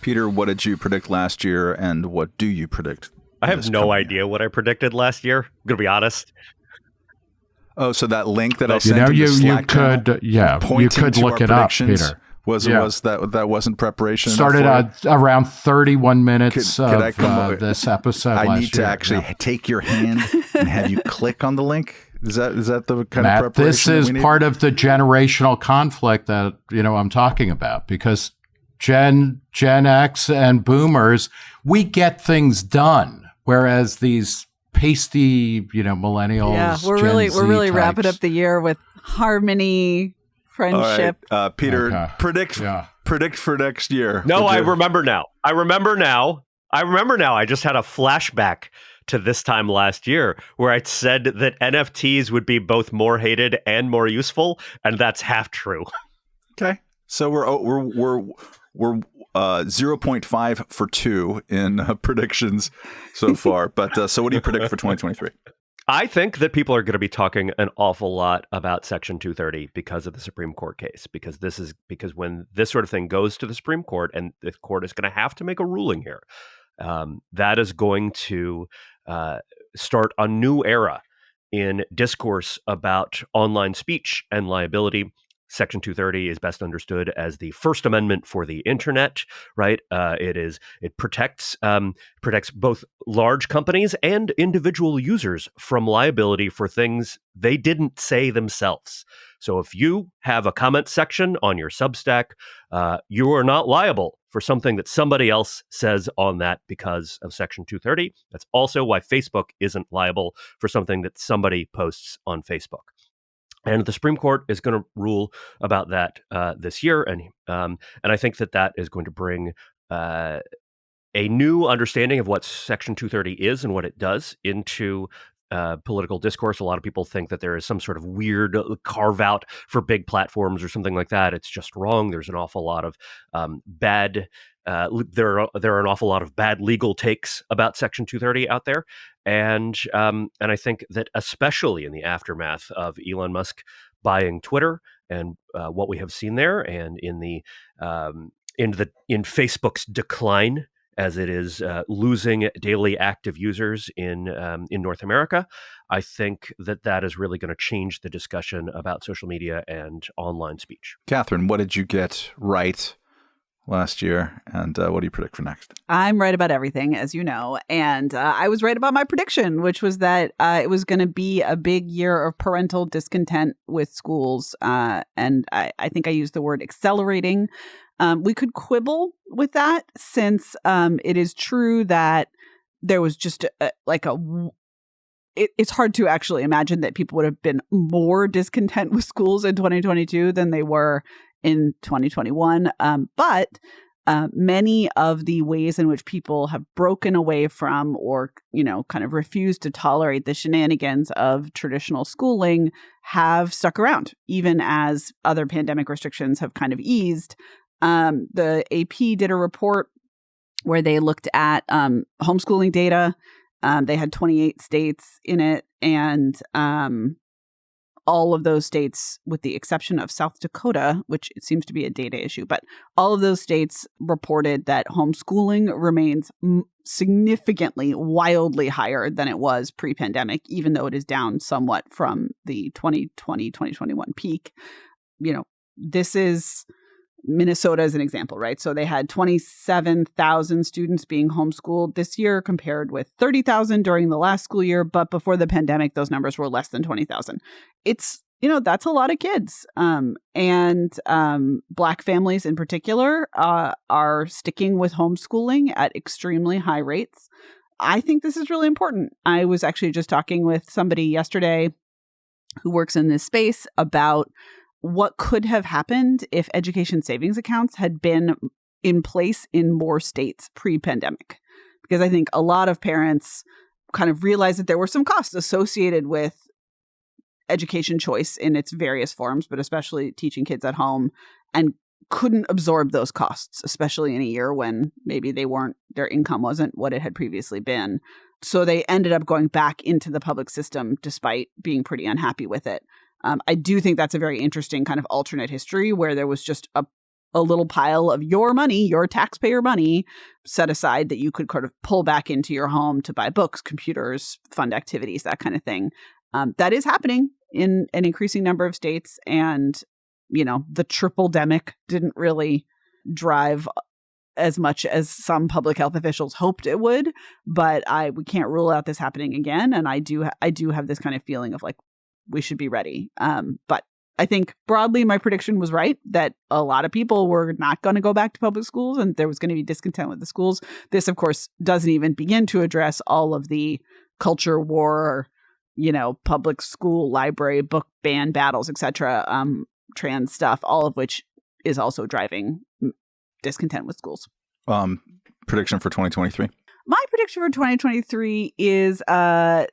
Peter, what did you predict last year, and what do you predict? I have no idea year? what I predicted last year. I'm gonna be honest. Oh, so that link that I sent you know, you, you could, yeah, you could look it up, Peter. Was yeah. was that that wasn't preparation? Started at around thirty one minutes could, could of uh, this episode. I need to year. actually yeah. take your hand and have you click on the link. Is that is that the kind Matt, of preparation? This is part of the generational conflict that you know I'm talking about because Gen Gen X and Boomers we get things done, whereas these pasty you know millennials. Yeah, we're Gen really Z we're really types, wrapping up the year with harmony friendship. uh, Peter, okay. predict yeah. predict for next year. No, I remember now. I remember now. I remember now. I just had a flashback to this time last year where I said that NFTs would be both more hated and more useful, and that's half true. Okay, so we're oh, we're we're we're uh, 0.5 for two in uh, predictions so far. but uh, so, what do you predict for 2023? I think that people are going to be talking an awful lot about Section 230 because of the Supreme Court case. Because this is because when this sort of thing goes to the Supreme Court and the court is going to have to make a ruling here, um, that is going to uh, start a new era in discourse about online speech and liability Section 230 is best understood as the First Amendment for the Internet, right? Uh, it is it protects um, protects both large companies and individual users from liability for things they didn't say themselves. So if you have a comment section on your Substack, uh, you are not liable for something that somebody else says on that because of Section 230. That's also why Facebook isn't liable for something that somebody posts on Facebook. And the Supreme Court is going to rule about that uh, this year, and um, and I think that that is going to bring uh, a new understanding of what Section 230 is and what it does into uh, political discourse. A lot of people think that there is some sort of weird uh, carve out for big platforms or something like that. It's just wrong. There's an awful lot of um, bad. Uh, there are there are an awful lot of bad legal takes about Section 230 out there, and um, and I think that especially in the aftermath of Elon Musk buying Twitter and uh, what we have seen there, and in the um, in the in Facebook's decline as it is uh, losing daily active users in um, in North America. I think that that is really going to change the discussion about social media and online speech. Katherine, what did you get right last year, and uh, what do you predict for next? I'm right about everything, as you know, and uh, I was right about my prediction, which was that uh, it was going to be a big year of parental discontent with schools, uh, and I, I think I used the word accelerating. Um, we could quibble with that since um, it is true that there was just a, like a. It, it's hard to actually imagine that people would have been more discontent with schools in 2022 than they were in 2021. Um, but uh, many of the ways in which people have broken away from or you know kind of refused to tolerate the shenanigans of traditional schooling have stuck around even as other pandemic restrictions have kind of eased um, the AP did a report where they looked at um, homeschooling data. Um, they had 28 states in it, and um, all of those states, with the exception of South Dakota, which it seems to be a data issue, but all of those states reported that homeschooling remains significantly, wildly higher than it was pre pandemic, even though it is down somewhat from the 2020 2021 peak. You know, this is Minnesota as an example, right? So they had 27,000 students being homeschooled this year compared with 30,000 during the last school year. But before the pandemic, those numbers were less than 20,000. It's, you know, that's a lot of kids. Um, and um, Black families in particular uh, are sticking with homeschooling at extremely high rates. I think this is really important. I was actually just talking with somebody yesterday who works in this space about what could have happened if education savings accounts had been in place in more states pre pandemic. Because I think a lot of parents kind of realized that there were some costs associated with education choice in its various forms, but especially teaching kids at home and couldn't absorb those costs, especially in a year when maybe they weren't, their income wasn't what it had previously been. So they ended up going back into the public system despite being pretty unhappy with it. Um, I do think that's a very interesting kind of alternate history where there was just a a little pile of your money, your taxpayer money, set aside that you could kind of pull back into your home to buy books, computers, fund activities, that kind of thing. Um, that is happening in an increasing number of states, and you know the triple demic didn't really drive as much as some public health officials hoped it would but i we can't rule out this happening again and i do i do have this kind of feeling of like we should be ready. Um, but I think broadly my prediction was right that a lot of people were not going to go back to public schools and there was going to be discontent with the schools. This, of course, doesn't even begin to address all of the culture war, you know, public school, library, book ban battles, etc., um, trans stuff, all of which is also driving discontent with schools. Um, prediction for 2023? My prediction for 2023 is uh,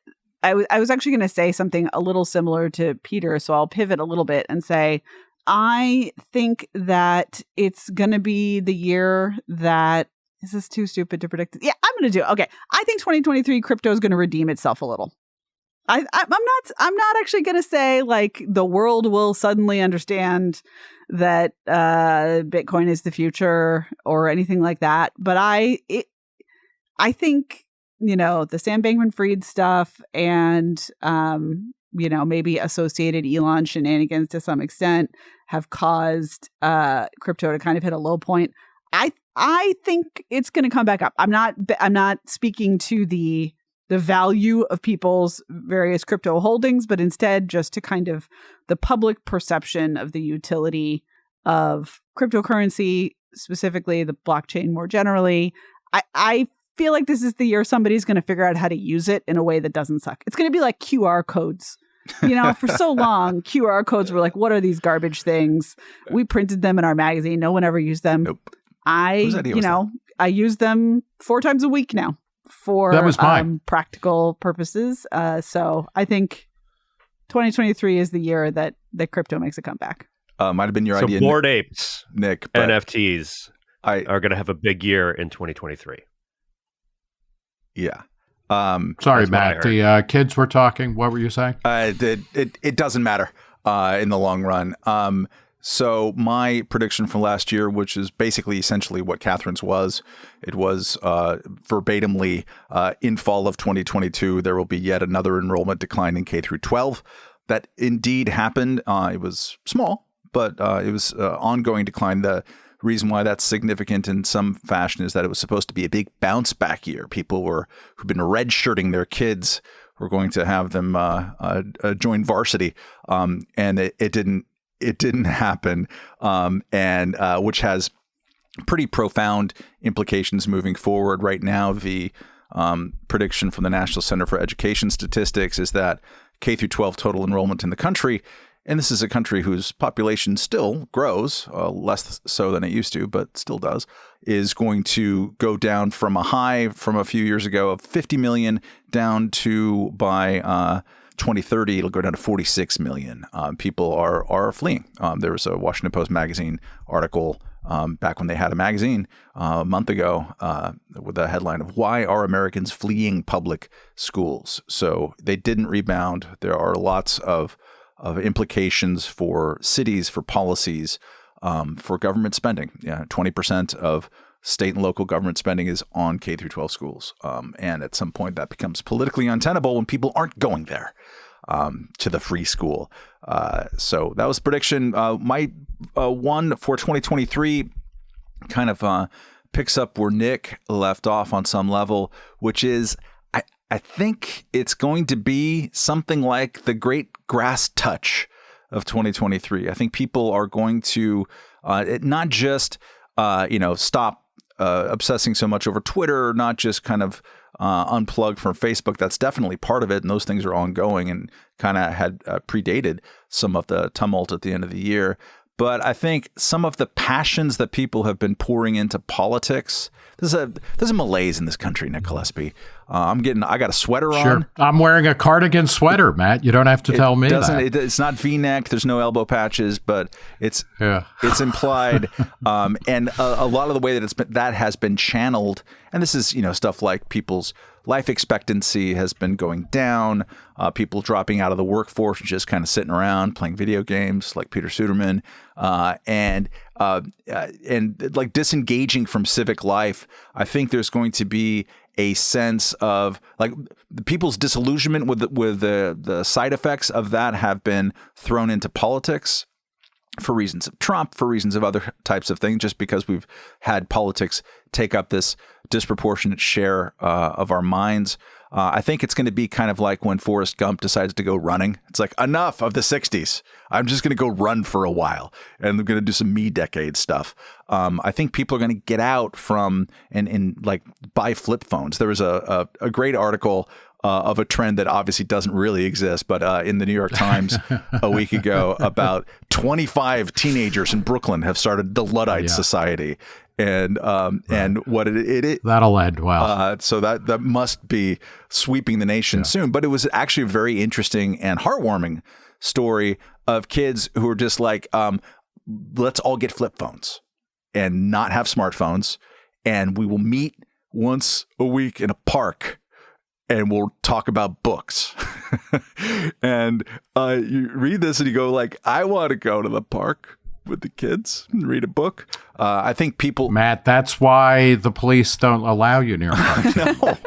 I, w- I was actually going to say something a little similar to Peter, so I'll pivot a little bit and say I think that it's going to be the year that is this too stupid to predict? Yeah, I'm going to do it. Okay, I think 2023 crypto is going to redeem itself a little. I, I am not I'm not actually going to say like the world will suddenly understand that uh Bitcoin is the future or anything like that, but I it I think you know, the Sam Bankman Fried stuff and, um, you know, maybe associated Elon shenanigans to some extent have caused uh, crypto to kind of hit a low point. I I think it's going to come back up. I'm not I'm not speaking to the the value of people's various crypto holdings, but instead just to kind of the public perception of the utility of cryptocurrency, specifically the blockchain more generally. I, I feel like this is the year somebody's going to figure out how to use it in a way that doesn't suck. It's going to be like QR codes. you know, for so long, QR codes were like, what are these garbage things? We printed them in our magazine. No one ever used them. Nope. I, you know, I use them four times a week now for That was mine. um, practical purposes. Uh, so I think 2023 is the year that that crypto makes a comeback. Uh, might have been your so idea, Bored Apes, Nick. NFTs I are going to have a big year in 2023. Yeah. Um, Sorry, That's what I Matt. The uh, kids were talking. What were you saying? Uh, it, it it doesn't matter uh, in the long run. Um, so my prediction from last year, which is basically essentially what Katherine's was, it was uh, verbatimly uh, in fall of 2022 there will be yet another enrollment decline in K through 12. That indeed happened. Uh, it was small, but uh, it was uh, ongoing decline. The reason why that's significant in some fashion is that it was supposed to be a big bounce back year. People were who've been redshirting their kids were going to have them uh, uh, join varsity, um, and it, it didn't. It didn't happen, um, and uh, which has pretty profound implications moving forward. Right now, the um, prediction from the National Center for Education Statistics is that K through 12 total enrollment in the country, and this is a country whose population still grows, uh, less so than it used to, but still does, is going to go down from a high from a few years ago of 50 million down to by uh, 2030 it'll go down to 46 million. Um, people are are fleeing. Um, there was a Washington Post magazine article um, back when they had a magazine uh, a month ago uh, with the headline of "Why Are Americans Fleeing Public Schools?" So they didn't rebound. There are lots of of implications for cities, for policies, um, for government spending. Yeah, twenty percent of state and local government spending is on K through 12 schools, um, and at some point that becomes politically untenable when people aren't going there um, to the free school. Uh, so that was prediction. Uh, my uh, one for 2023 kind of uh, picks up where Nick left off on some level, which is I, think it's going to be something like the great grass touch of 2023. I think people are going to uh, it, not just uh, you know stop uh, obsessing so much over Twitter, not just kind of uh, unplug from Facebook. That's definitely part of it, and those things are ongoing and kind of had uh, predated some of the tumult at the end of the year. But I think some of the passions that people have been pouring into politics. There's a there's a malaise in this country, Nick Gillespie. Uh, I'm getting. I got a sweater on. Sure. I'm wearing a cardigan sweater, Matt. You don't have to tell me doesn't, that. It, it's not V-neck. There's no elbow patches, but it's yeah. it's implied, um, and a, a, lot of the way that it's been, that has been channeled, and this is you know stuff like people's life expectancy has been going down, uh, people dropping out of the workforce and just kind of sitting around playing video games, like Peter Suderman, uh, and uh, and like disengaging from civic life. I think there's going to be a sense of like the people's disillusionment with the, with the the side effects of that have been thrown into politics for reasons of Trump, for reasons of other types of things, just because we've had politics take up this disproportionate share uh, of our minds. Uh, I think it's going to be kind of like when Forrest Gump decides to go running. It's like enough of the '60s. I'm just going to go run for a while, and I'm going to do some me decade stuff. Um, I think people are going to get out from and and like buy flip phones. There was a a, a great article uh, of a trend that obviously doesn't really exist, but uh, in the New York Times a week ago, about 25 teenagers in Brooklyn have started the Luddite yeah. Society. And um, right. and what it, it, it that'll end well. Uh, so that that must be sweeping the nation yeah. soon. But it was actually a very interesting and heartwarming story of kids who are just like, um, let's all get flip phones and not have smartphones, and we will meet once a week in a park and we'll talk about books. and uh, you read this and you go like, I want to go to the park with the kids and read a book. Uh, I think people, Matt, that's why the police don't allow you near parks. no,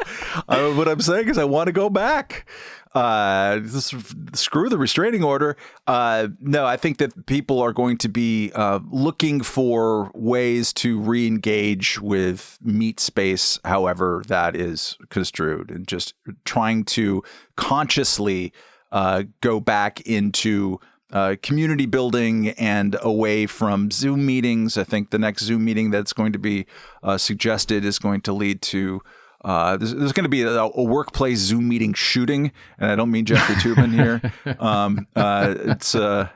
uh, what I'm saying is I want to go back. Uh, this, screw the restraining order. Uh, no, I think that people are going to be uh, looking for ways to re-engage with meat space, however that is construed, and just trying to consciously uh, go back into uh, community building and away from Zoom meetings. I think the next Zoom meeting that's going to be uh, suggested is going to lead to uh, there's, there's going to be a, a, workplace Zoom meeting shooting, and I don't mean Jeffrey Toobin here. Um, uh, it's uh,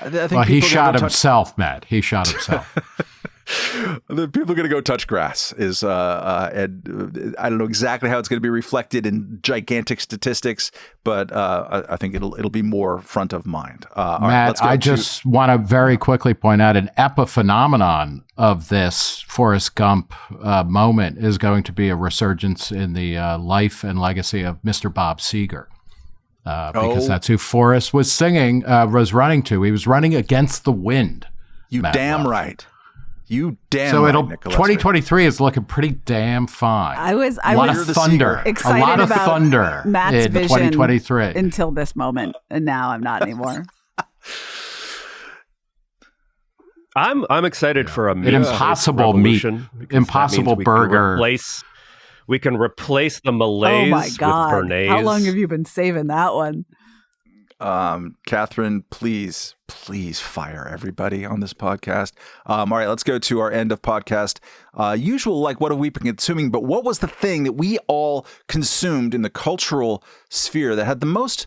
I, I think well, he shot himself, Matt. He shot himself. the people are going to go touch grass is uh, uh, and uh, I don't know exactly how it's going to be reflected in gigantic statistics, but uh, I, I, think it'll it'll be more front of mind. Uh, Matt, right, I to- just want to very quickly point out an epiphenomenon of this Forrest Gump uh, moment is going to be a resurgence in the life and legacy of Mr. Bob Seger. because oh. that's who Forrest was singing, was running to. He was running against the wind. You Matt damn right. You damn so right, it'll 2023 is looking pretty damn fine. I was I a lot was of thunder, excited a lot of about thunder Matt's in vision 2023 until this moment, and now I'm not anymore. I'm I'm excited yeah. for a an impossible meat, impossible burger. replace we can replace the malaise oh my God. with béarnaise. How long have you been saving that one? Um, Katherine, please, please fire everybody on this podcast. Um, all right, let's go to our end of podcast. Uh, usual, like, what have we been consuming? But what was the thing that we all consumed in the cultural sphere that had the most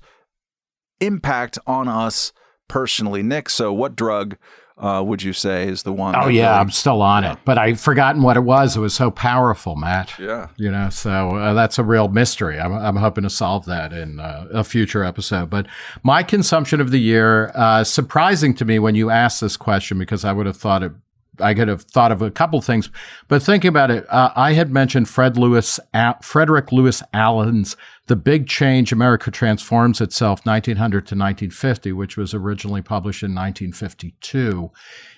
impact on us personally? Nick, so what drug uh, would you say is the one? Oh yeah, really, I'm still on yeah. it, but I've forgotten what it was. It was so powerful, Matt. Yeah, you know, so uh, that's a real mystery. I'm, I'm hoping to solve that in uh, a future episode. But my consumption of the year, uh, surprising to me when you asked this question, because I would have thought it I could have thought of a couple things, but thinking about it, uh, I had mentioned Fred Lewis, Frederick Lewis Allen's "The Big Change: America Transforms Itself" 1900 to 1950, which was originally published in 1952,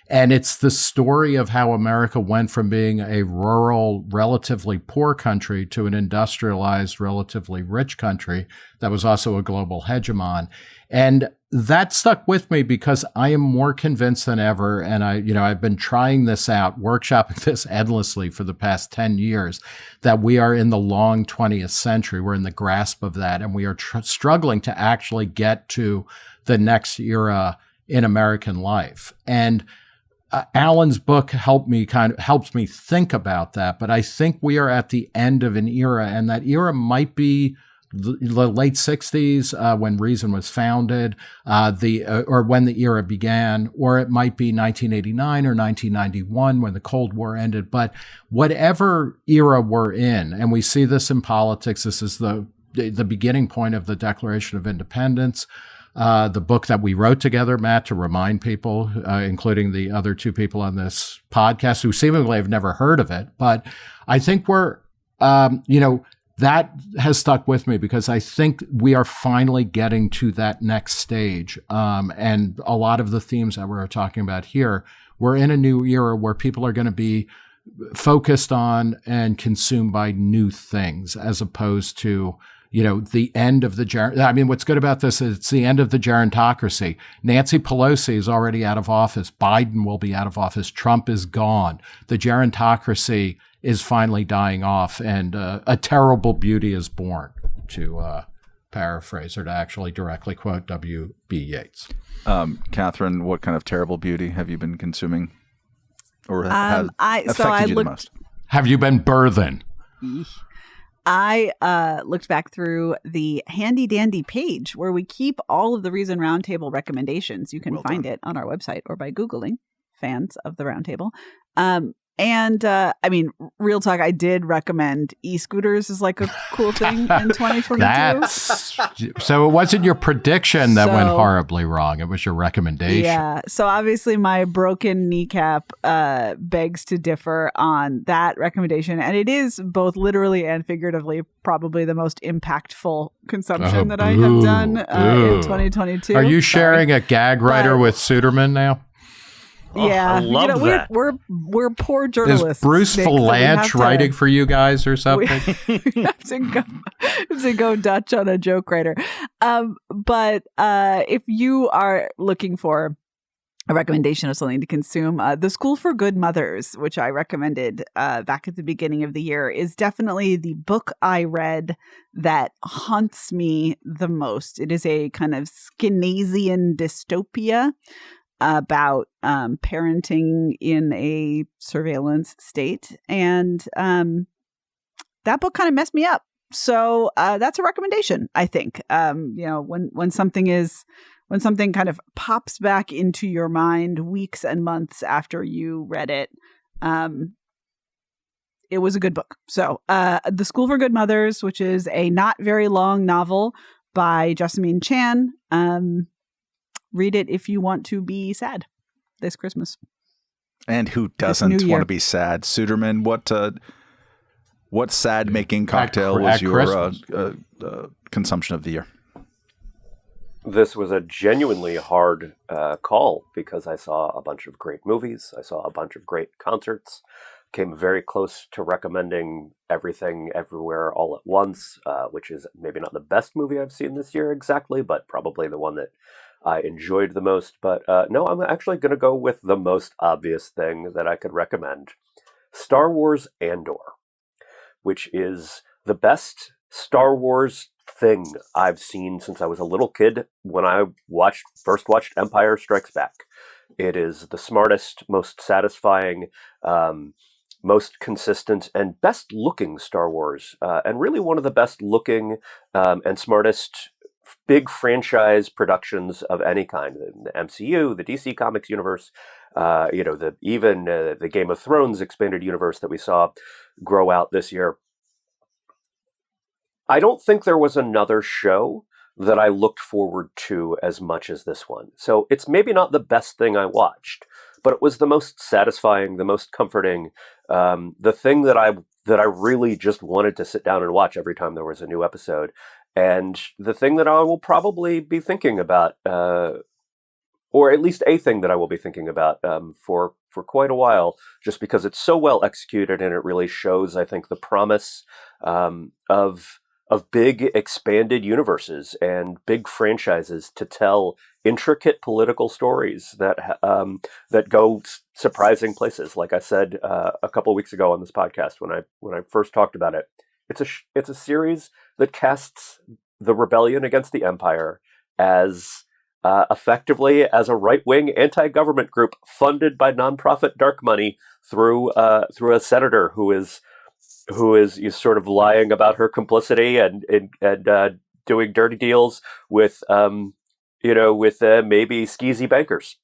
and it's the story of how America went from being a rural, relatively poor country to an industrialized, relatively rich country that was also a global hegemon. And that stuck with me because I am more convinced than ever. And I, you know, I've been trying this out, workshopping this endlessly for the past 10 years, that we are in the long 20th century. We're in the grasp of that. And we are tr- struggling to actually get to the next era in American life. And uh, Allen's book helped me kind of helps me think about that. But I think we are at the end of an era, and that era might be the, late 60s uh, when Reason was founded, uh, the uh, or when the era began, or it might be 1989 or 1991 when the Cold War ended. But whatever era we're in, and we see this in politics, this is the the beginning point of the Declaration of Independence uh, the book that we wrote together, Matt, to remind people, uh, including the other two people on this podcast who seemingly have never heard of it. But I think we're, um, you know, that has stuck with me because I think we are finally getting to that next stage. Um, and a lot of the themes that we're talking about here, we're in a new era where people are going to be focused on and consumed by new things as opposed to you know, the end of the I mean, what's good about this is it's the end of the gerontocracy. Nancy Pelosi is already out of office. Biden will be out of office. Trump is gone. The gerontocracy is finally dying off, and uh, a terrible beauty is born. To uh, paraphrase or to actually directly quote W.B. Yeats. Um, Katherine, what kind of terrible beauty have you been consuming, or um, has I, affected so I you looked, the most? Have you been birthing? I uh, looked back through the handy dandy page where we keep all of the Reason Roundtable recommendations. You can well find done. it on our website or by Googling fans of the Roundtable. Um, and uh, I mean, real talk, I did recommend e-scooters is like a cool thing in 2022. That's, so it wasn't your prediction that so, went horribly wrong. It was your recommendation. Yeah. So obviously my broken kneecap uh, begs to differ on that recommendation. And it is both literally and figuratively probably the most impactful consumption oh, that I have done uh, in 2022. Are you sharing Sorry. a gag writer but, with Suderman now? Oh, yeah, I love you know, that. We're, we're, we're poor journalists. Is Bruce Vilanch writing for you guys or something? We have to go, have to go Dutch on a joke writer. Um, but uh, if you are looking for a recommendation of something to consume. Uh, the School for Good Mothers, which I recommended uh, back at the beginning of the year, is definitely the book I read that haunts me the most. It is a kind of Skinasian dystopia about um, parenting in a surveillance state. And um, that book kind of messed me up. So uh, that's a recommendation, I think. Um, you know, when when something is when something kind of pops back into your mind weeks and months after you read it, Um, it was a good book. So, uh, The School for Good Mothers, which is a not very long novel by Jessamine Chan. Um, read it if you want to be sad this Christmas. And who doesn't want to be sad? Suderman, what uh, what sad making cocktail at, was at your uh, uh, uh, consumption of the year? This was a genuinely hard uh, call because I saw a bunch of great movies. I saw a bunch of great concerts. Came very close to recommending everything everywhere all at once, uh, which is maybe not the best movie I've seen this year exactly, but probably the one that I enjoyed the most. But uh, no, I'm actually going to go with the most obvious thing that I could recommend Star Wars Andor, which is the best Star Wars thing I've seen since I was a little kid when I watched first watched Empire Strikes Back. It is the smartest, most satisfying, um, most consistent, and best looking Star Wars, uh, and really one of the best looking um, and smartest big franchise productions of any kind the mcu the dc comics universe uh, you know the even uh, the game of thrones expanded universe that we saw grow out this year. I don't think there was another show that i looked forward to as much as this one. So it's maybe not the best thing i watched but it was the most satisfying the most comforting um, the thing that i that i really just wanted to sit down and watch every time there was a new episode and the thing that I will probably be thinking about, uh, or at least a thing that I will be thinking about um, for for quite a while, just because it's so well executed and it really shows, I think, the promise um, of of big expanded universes and big franchises to tell intricate political stories that um, that go surprising places. Like I said uh, a couple weeks ago on this podcast when I when I first talked about it, it's a it's a series that casts the rebellion against the empire as uh, effectively as a right wing anti government group funded by nonprofit dark money through uh, through a senator who is who is, is sort of lying about her complicity and and, and uh, doing dirty deals with um, you know with uh, maybe skeezy bankers,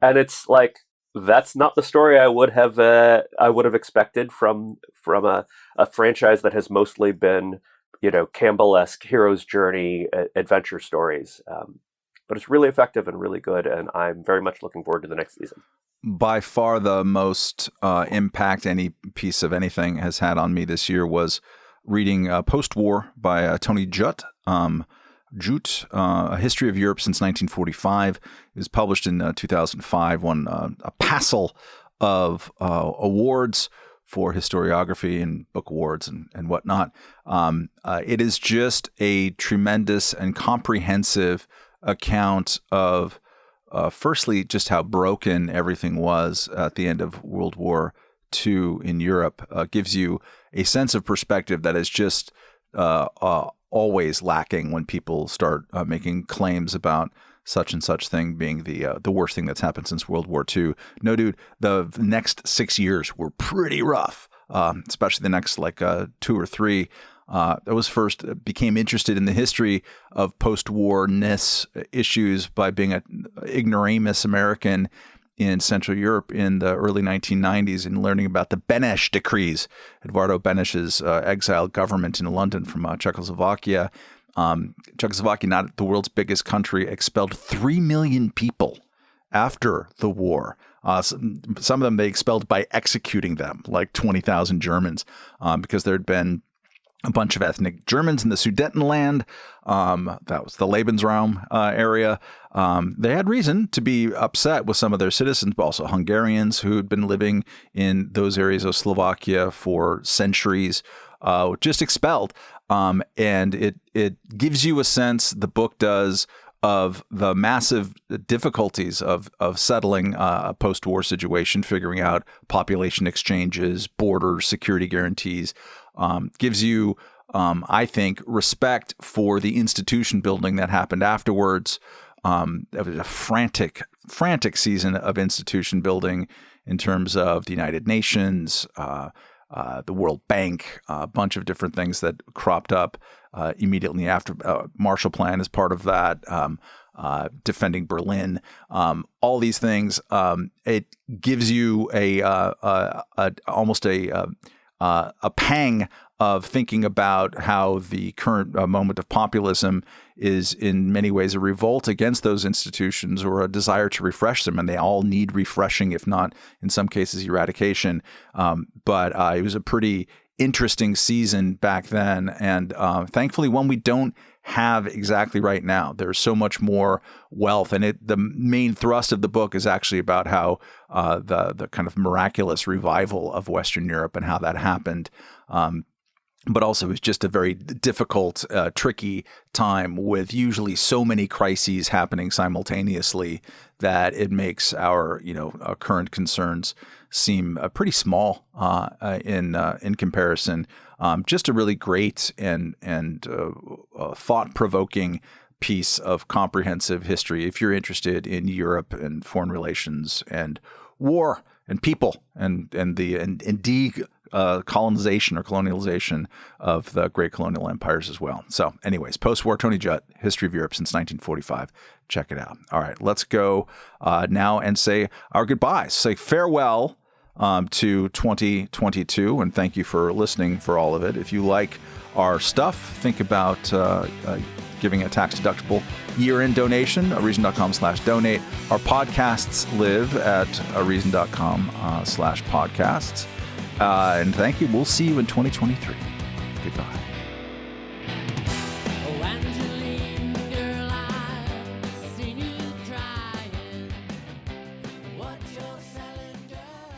and it's like that's not the story I would have uh, I would have expected from from a, a franchise that has mostly been you know Campbell-esque hero's journey adventure stories. Um, but it's really effective and really good, and I'm very much looking forward to the next season. By far, the most uh, impact any piece of anything has had on me this year was reading uh, Post War by uh, Tony Judt. Um, uh, A History of Europe Since 1945. It was published in uh, 2005, won uh, a passel of uh, awards for historiography and book awards and, and whatnot. Um, uh, it is just a tremendous and comprehensive account of, uh, firstly, just how broken everything was at the end of World War II in Europe. gives you a sense of perspective that is just uh, uh, always lacking when people start uh, making claims about such and such thing being the uh, the worst thing that's happened since World War II. No, dude, the next six years were pretty rough, um, especially the next like uh, two or three. Uh, I was first uh, became interested in the history of post-war-ness issues by being an ignoramus American in Central Europe in the early 1990s and learning about the Beneš decrees, Eduardo Beneš's uh, exiled government in London from uh, Czechoslovakia. Um, Czechoslovakia, not the world's biggest country, expelled 3 million people after the war. Uh, some, some, of them they expelled by executing them, like 20,000 Germans, um, because there had been a bunch of ethnic Germans in the Sudetenland. Um, that was the Lebensraum uh, area. Um, they had reason to be upset with some of their citizens, but also Hungarians who had been living in those areas of Slovakia for centuries, uh, just expelled. Um, and it it gives you a sense. The book does of the massive difficulties of of settling uh, a post-war situation, figuring out population exchanges, border security guarantees, um, gives you, um, I think, respect for the institution building that happened afterwards. Um, it was a frantic, frantic season of institution building in terms of the United Nations, uh, uh, the World Bank, a bunch of different things that cropped up uh, immediately after uh, Marshall Plan is part of that. Um, uh, defending Berlin, um, all these things. Um, it gives you a, a, a almost a uh, a pang of thinking about how the current uh, moment of populism is in many ways a revolt against those institutions or a desire to refresh them, and they all need refreshing, if not in some cases eradication. Um, but uh, it was a pretty interesting season back then, and uh, thankfully one we don't have exactly right now. There's so much more wealth, and it the main thrust of the book is actually about how uh, the the kind of miraculous revival of Western Europe and how that happened. Um, but also it was just a very difficult, uh, tricky time with usually so many crises happening simultaneously that it makes our you know our current concerns seem uh, pretty small uh, uh in uh, in comparison. Um, just a really great and and uh, thought provoking piece of comprehensive history if you're interested in Europe and foreign relations and war and people and and the and, and de uh, colonization or colonialization of the great colonial empires as well. So, anyways, post-war Tony Judt, History of Europe since 1945. Check it out. All right, let's go uh, now and say our goodbyes. Say farewell um, to 2022, and thank you for listening for all of it. If you like our stuff, think about uh, uh giving a tax-deductible year-end donation, a reason.com slash donate. Our podcasts live at a reason.com uh, slash podcasts. Uh, and thank you. We'll see you in 2023. Goodbye.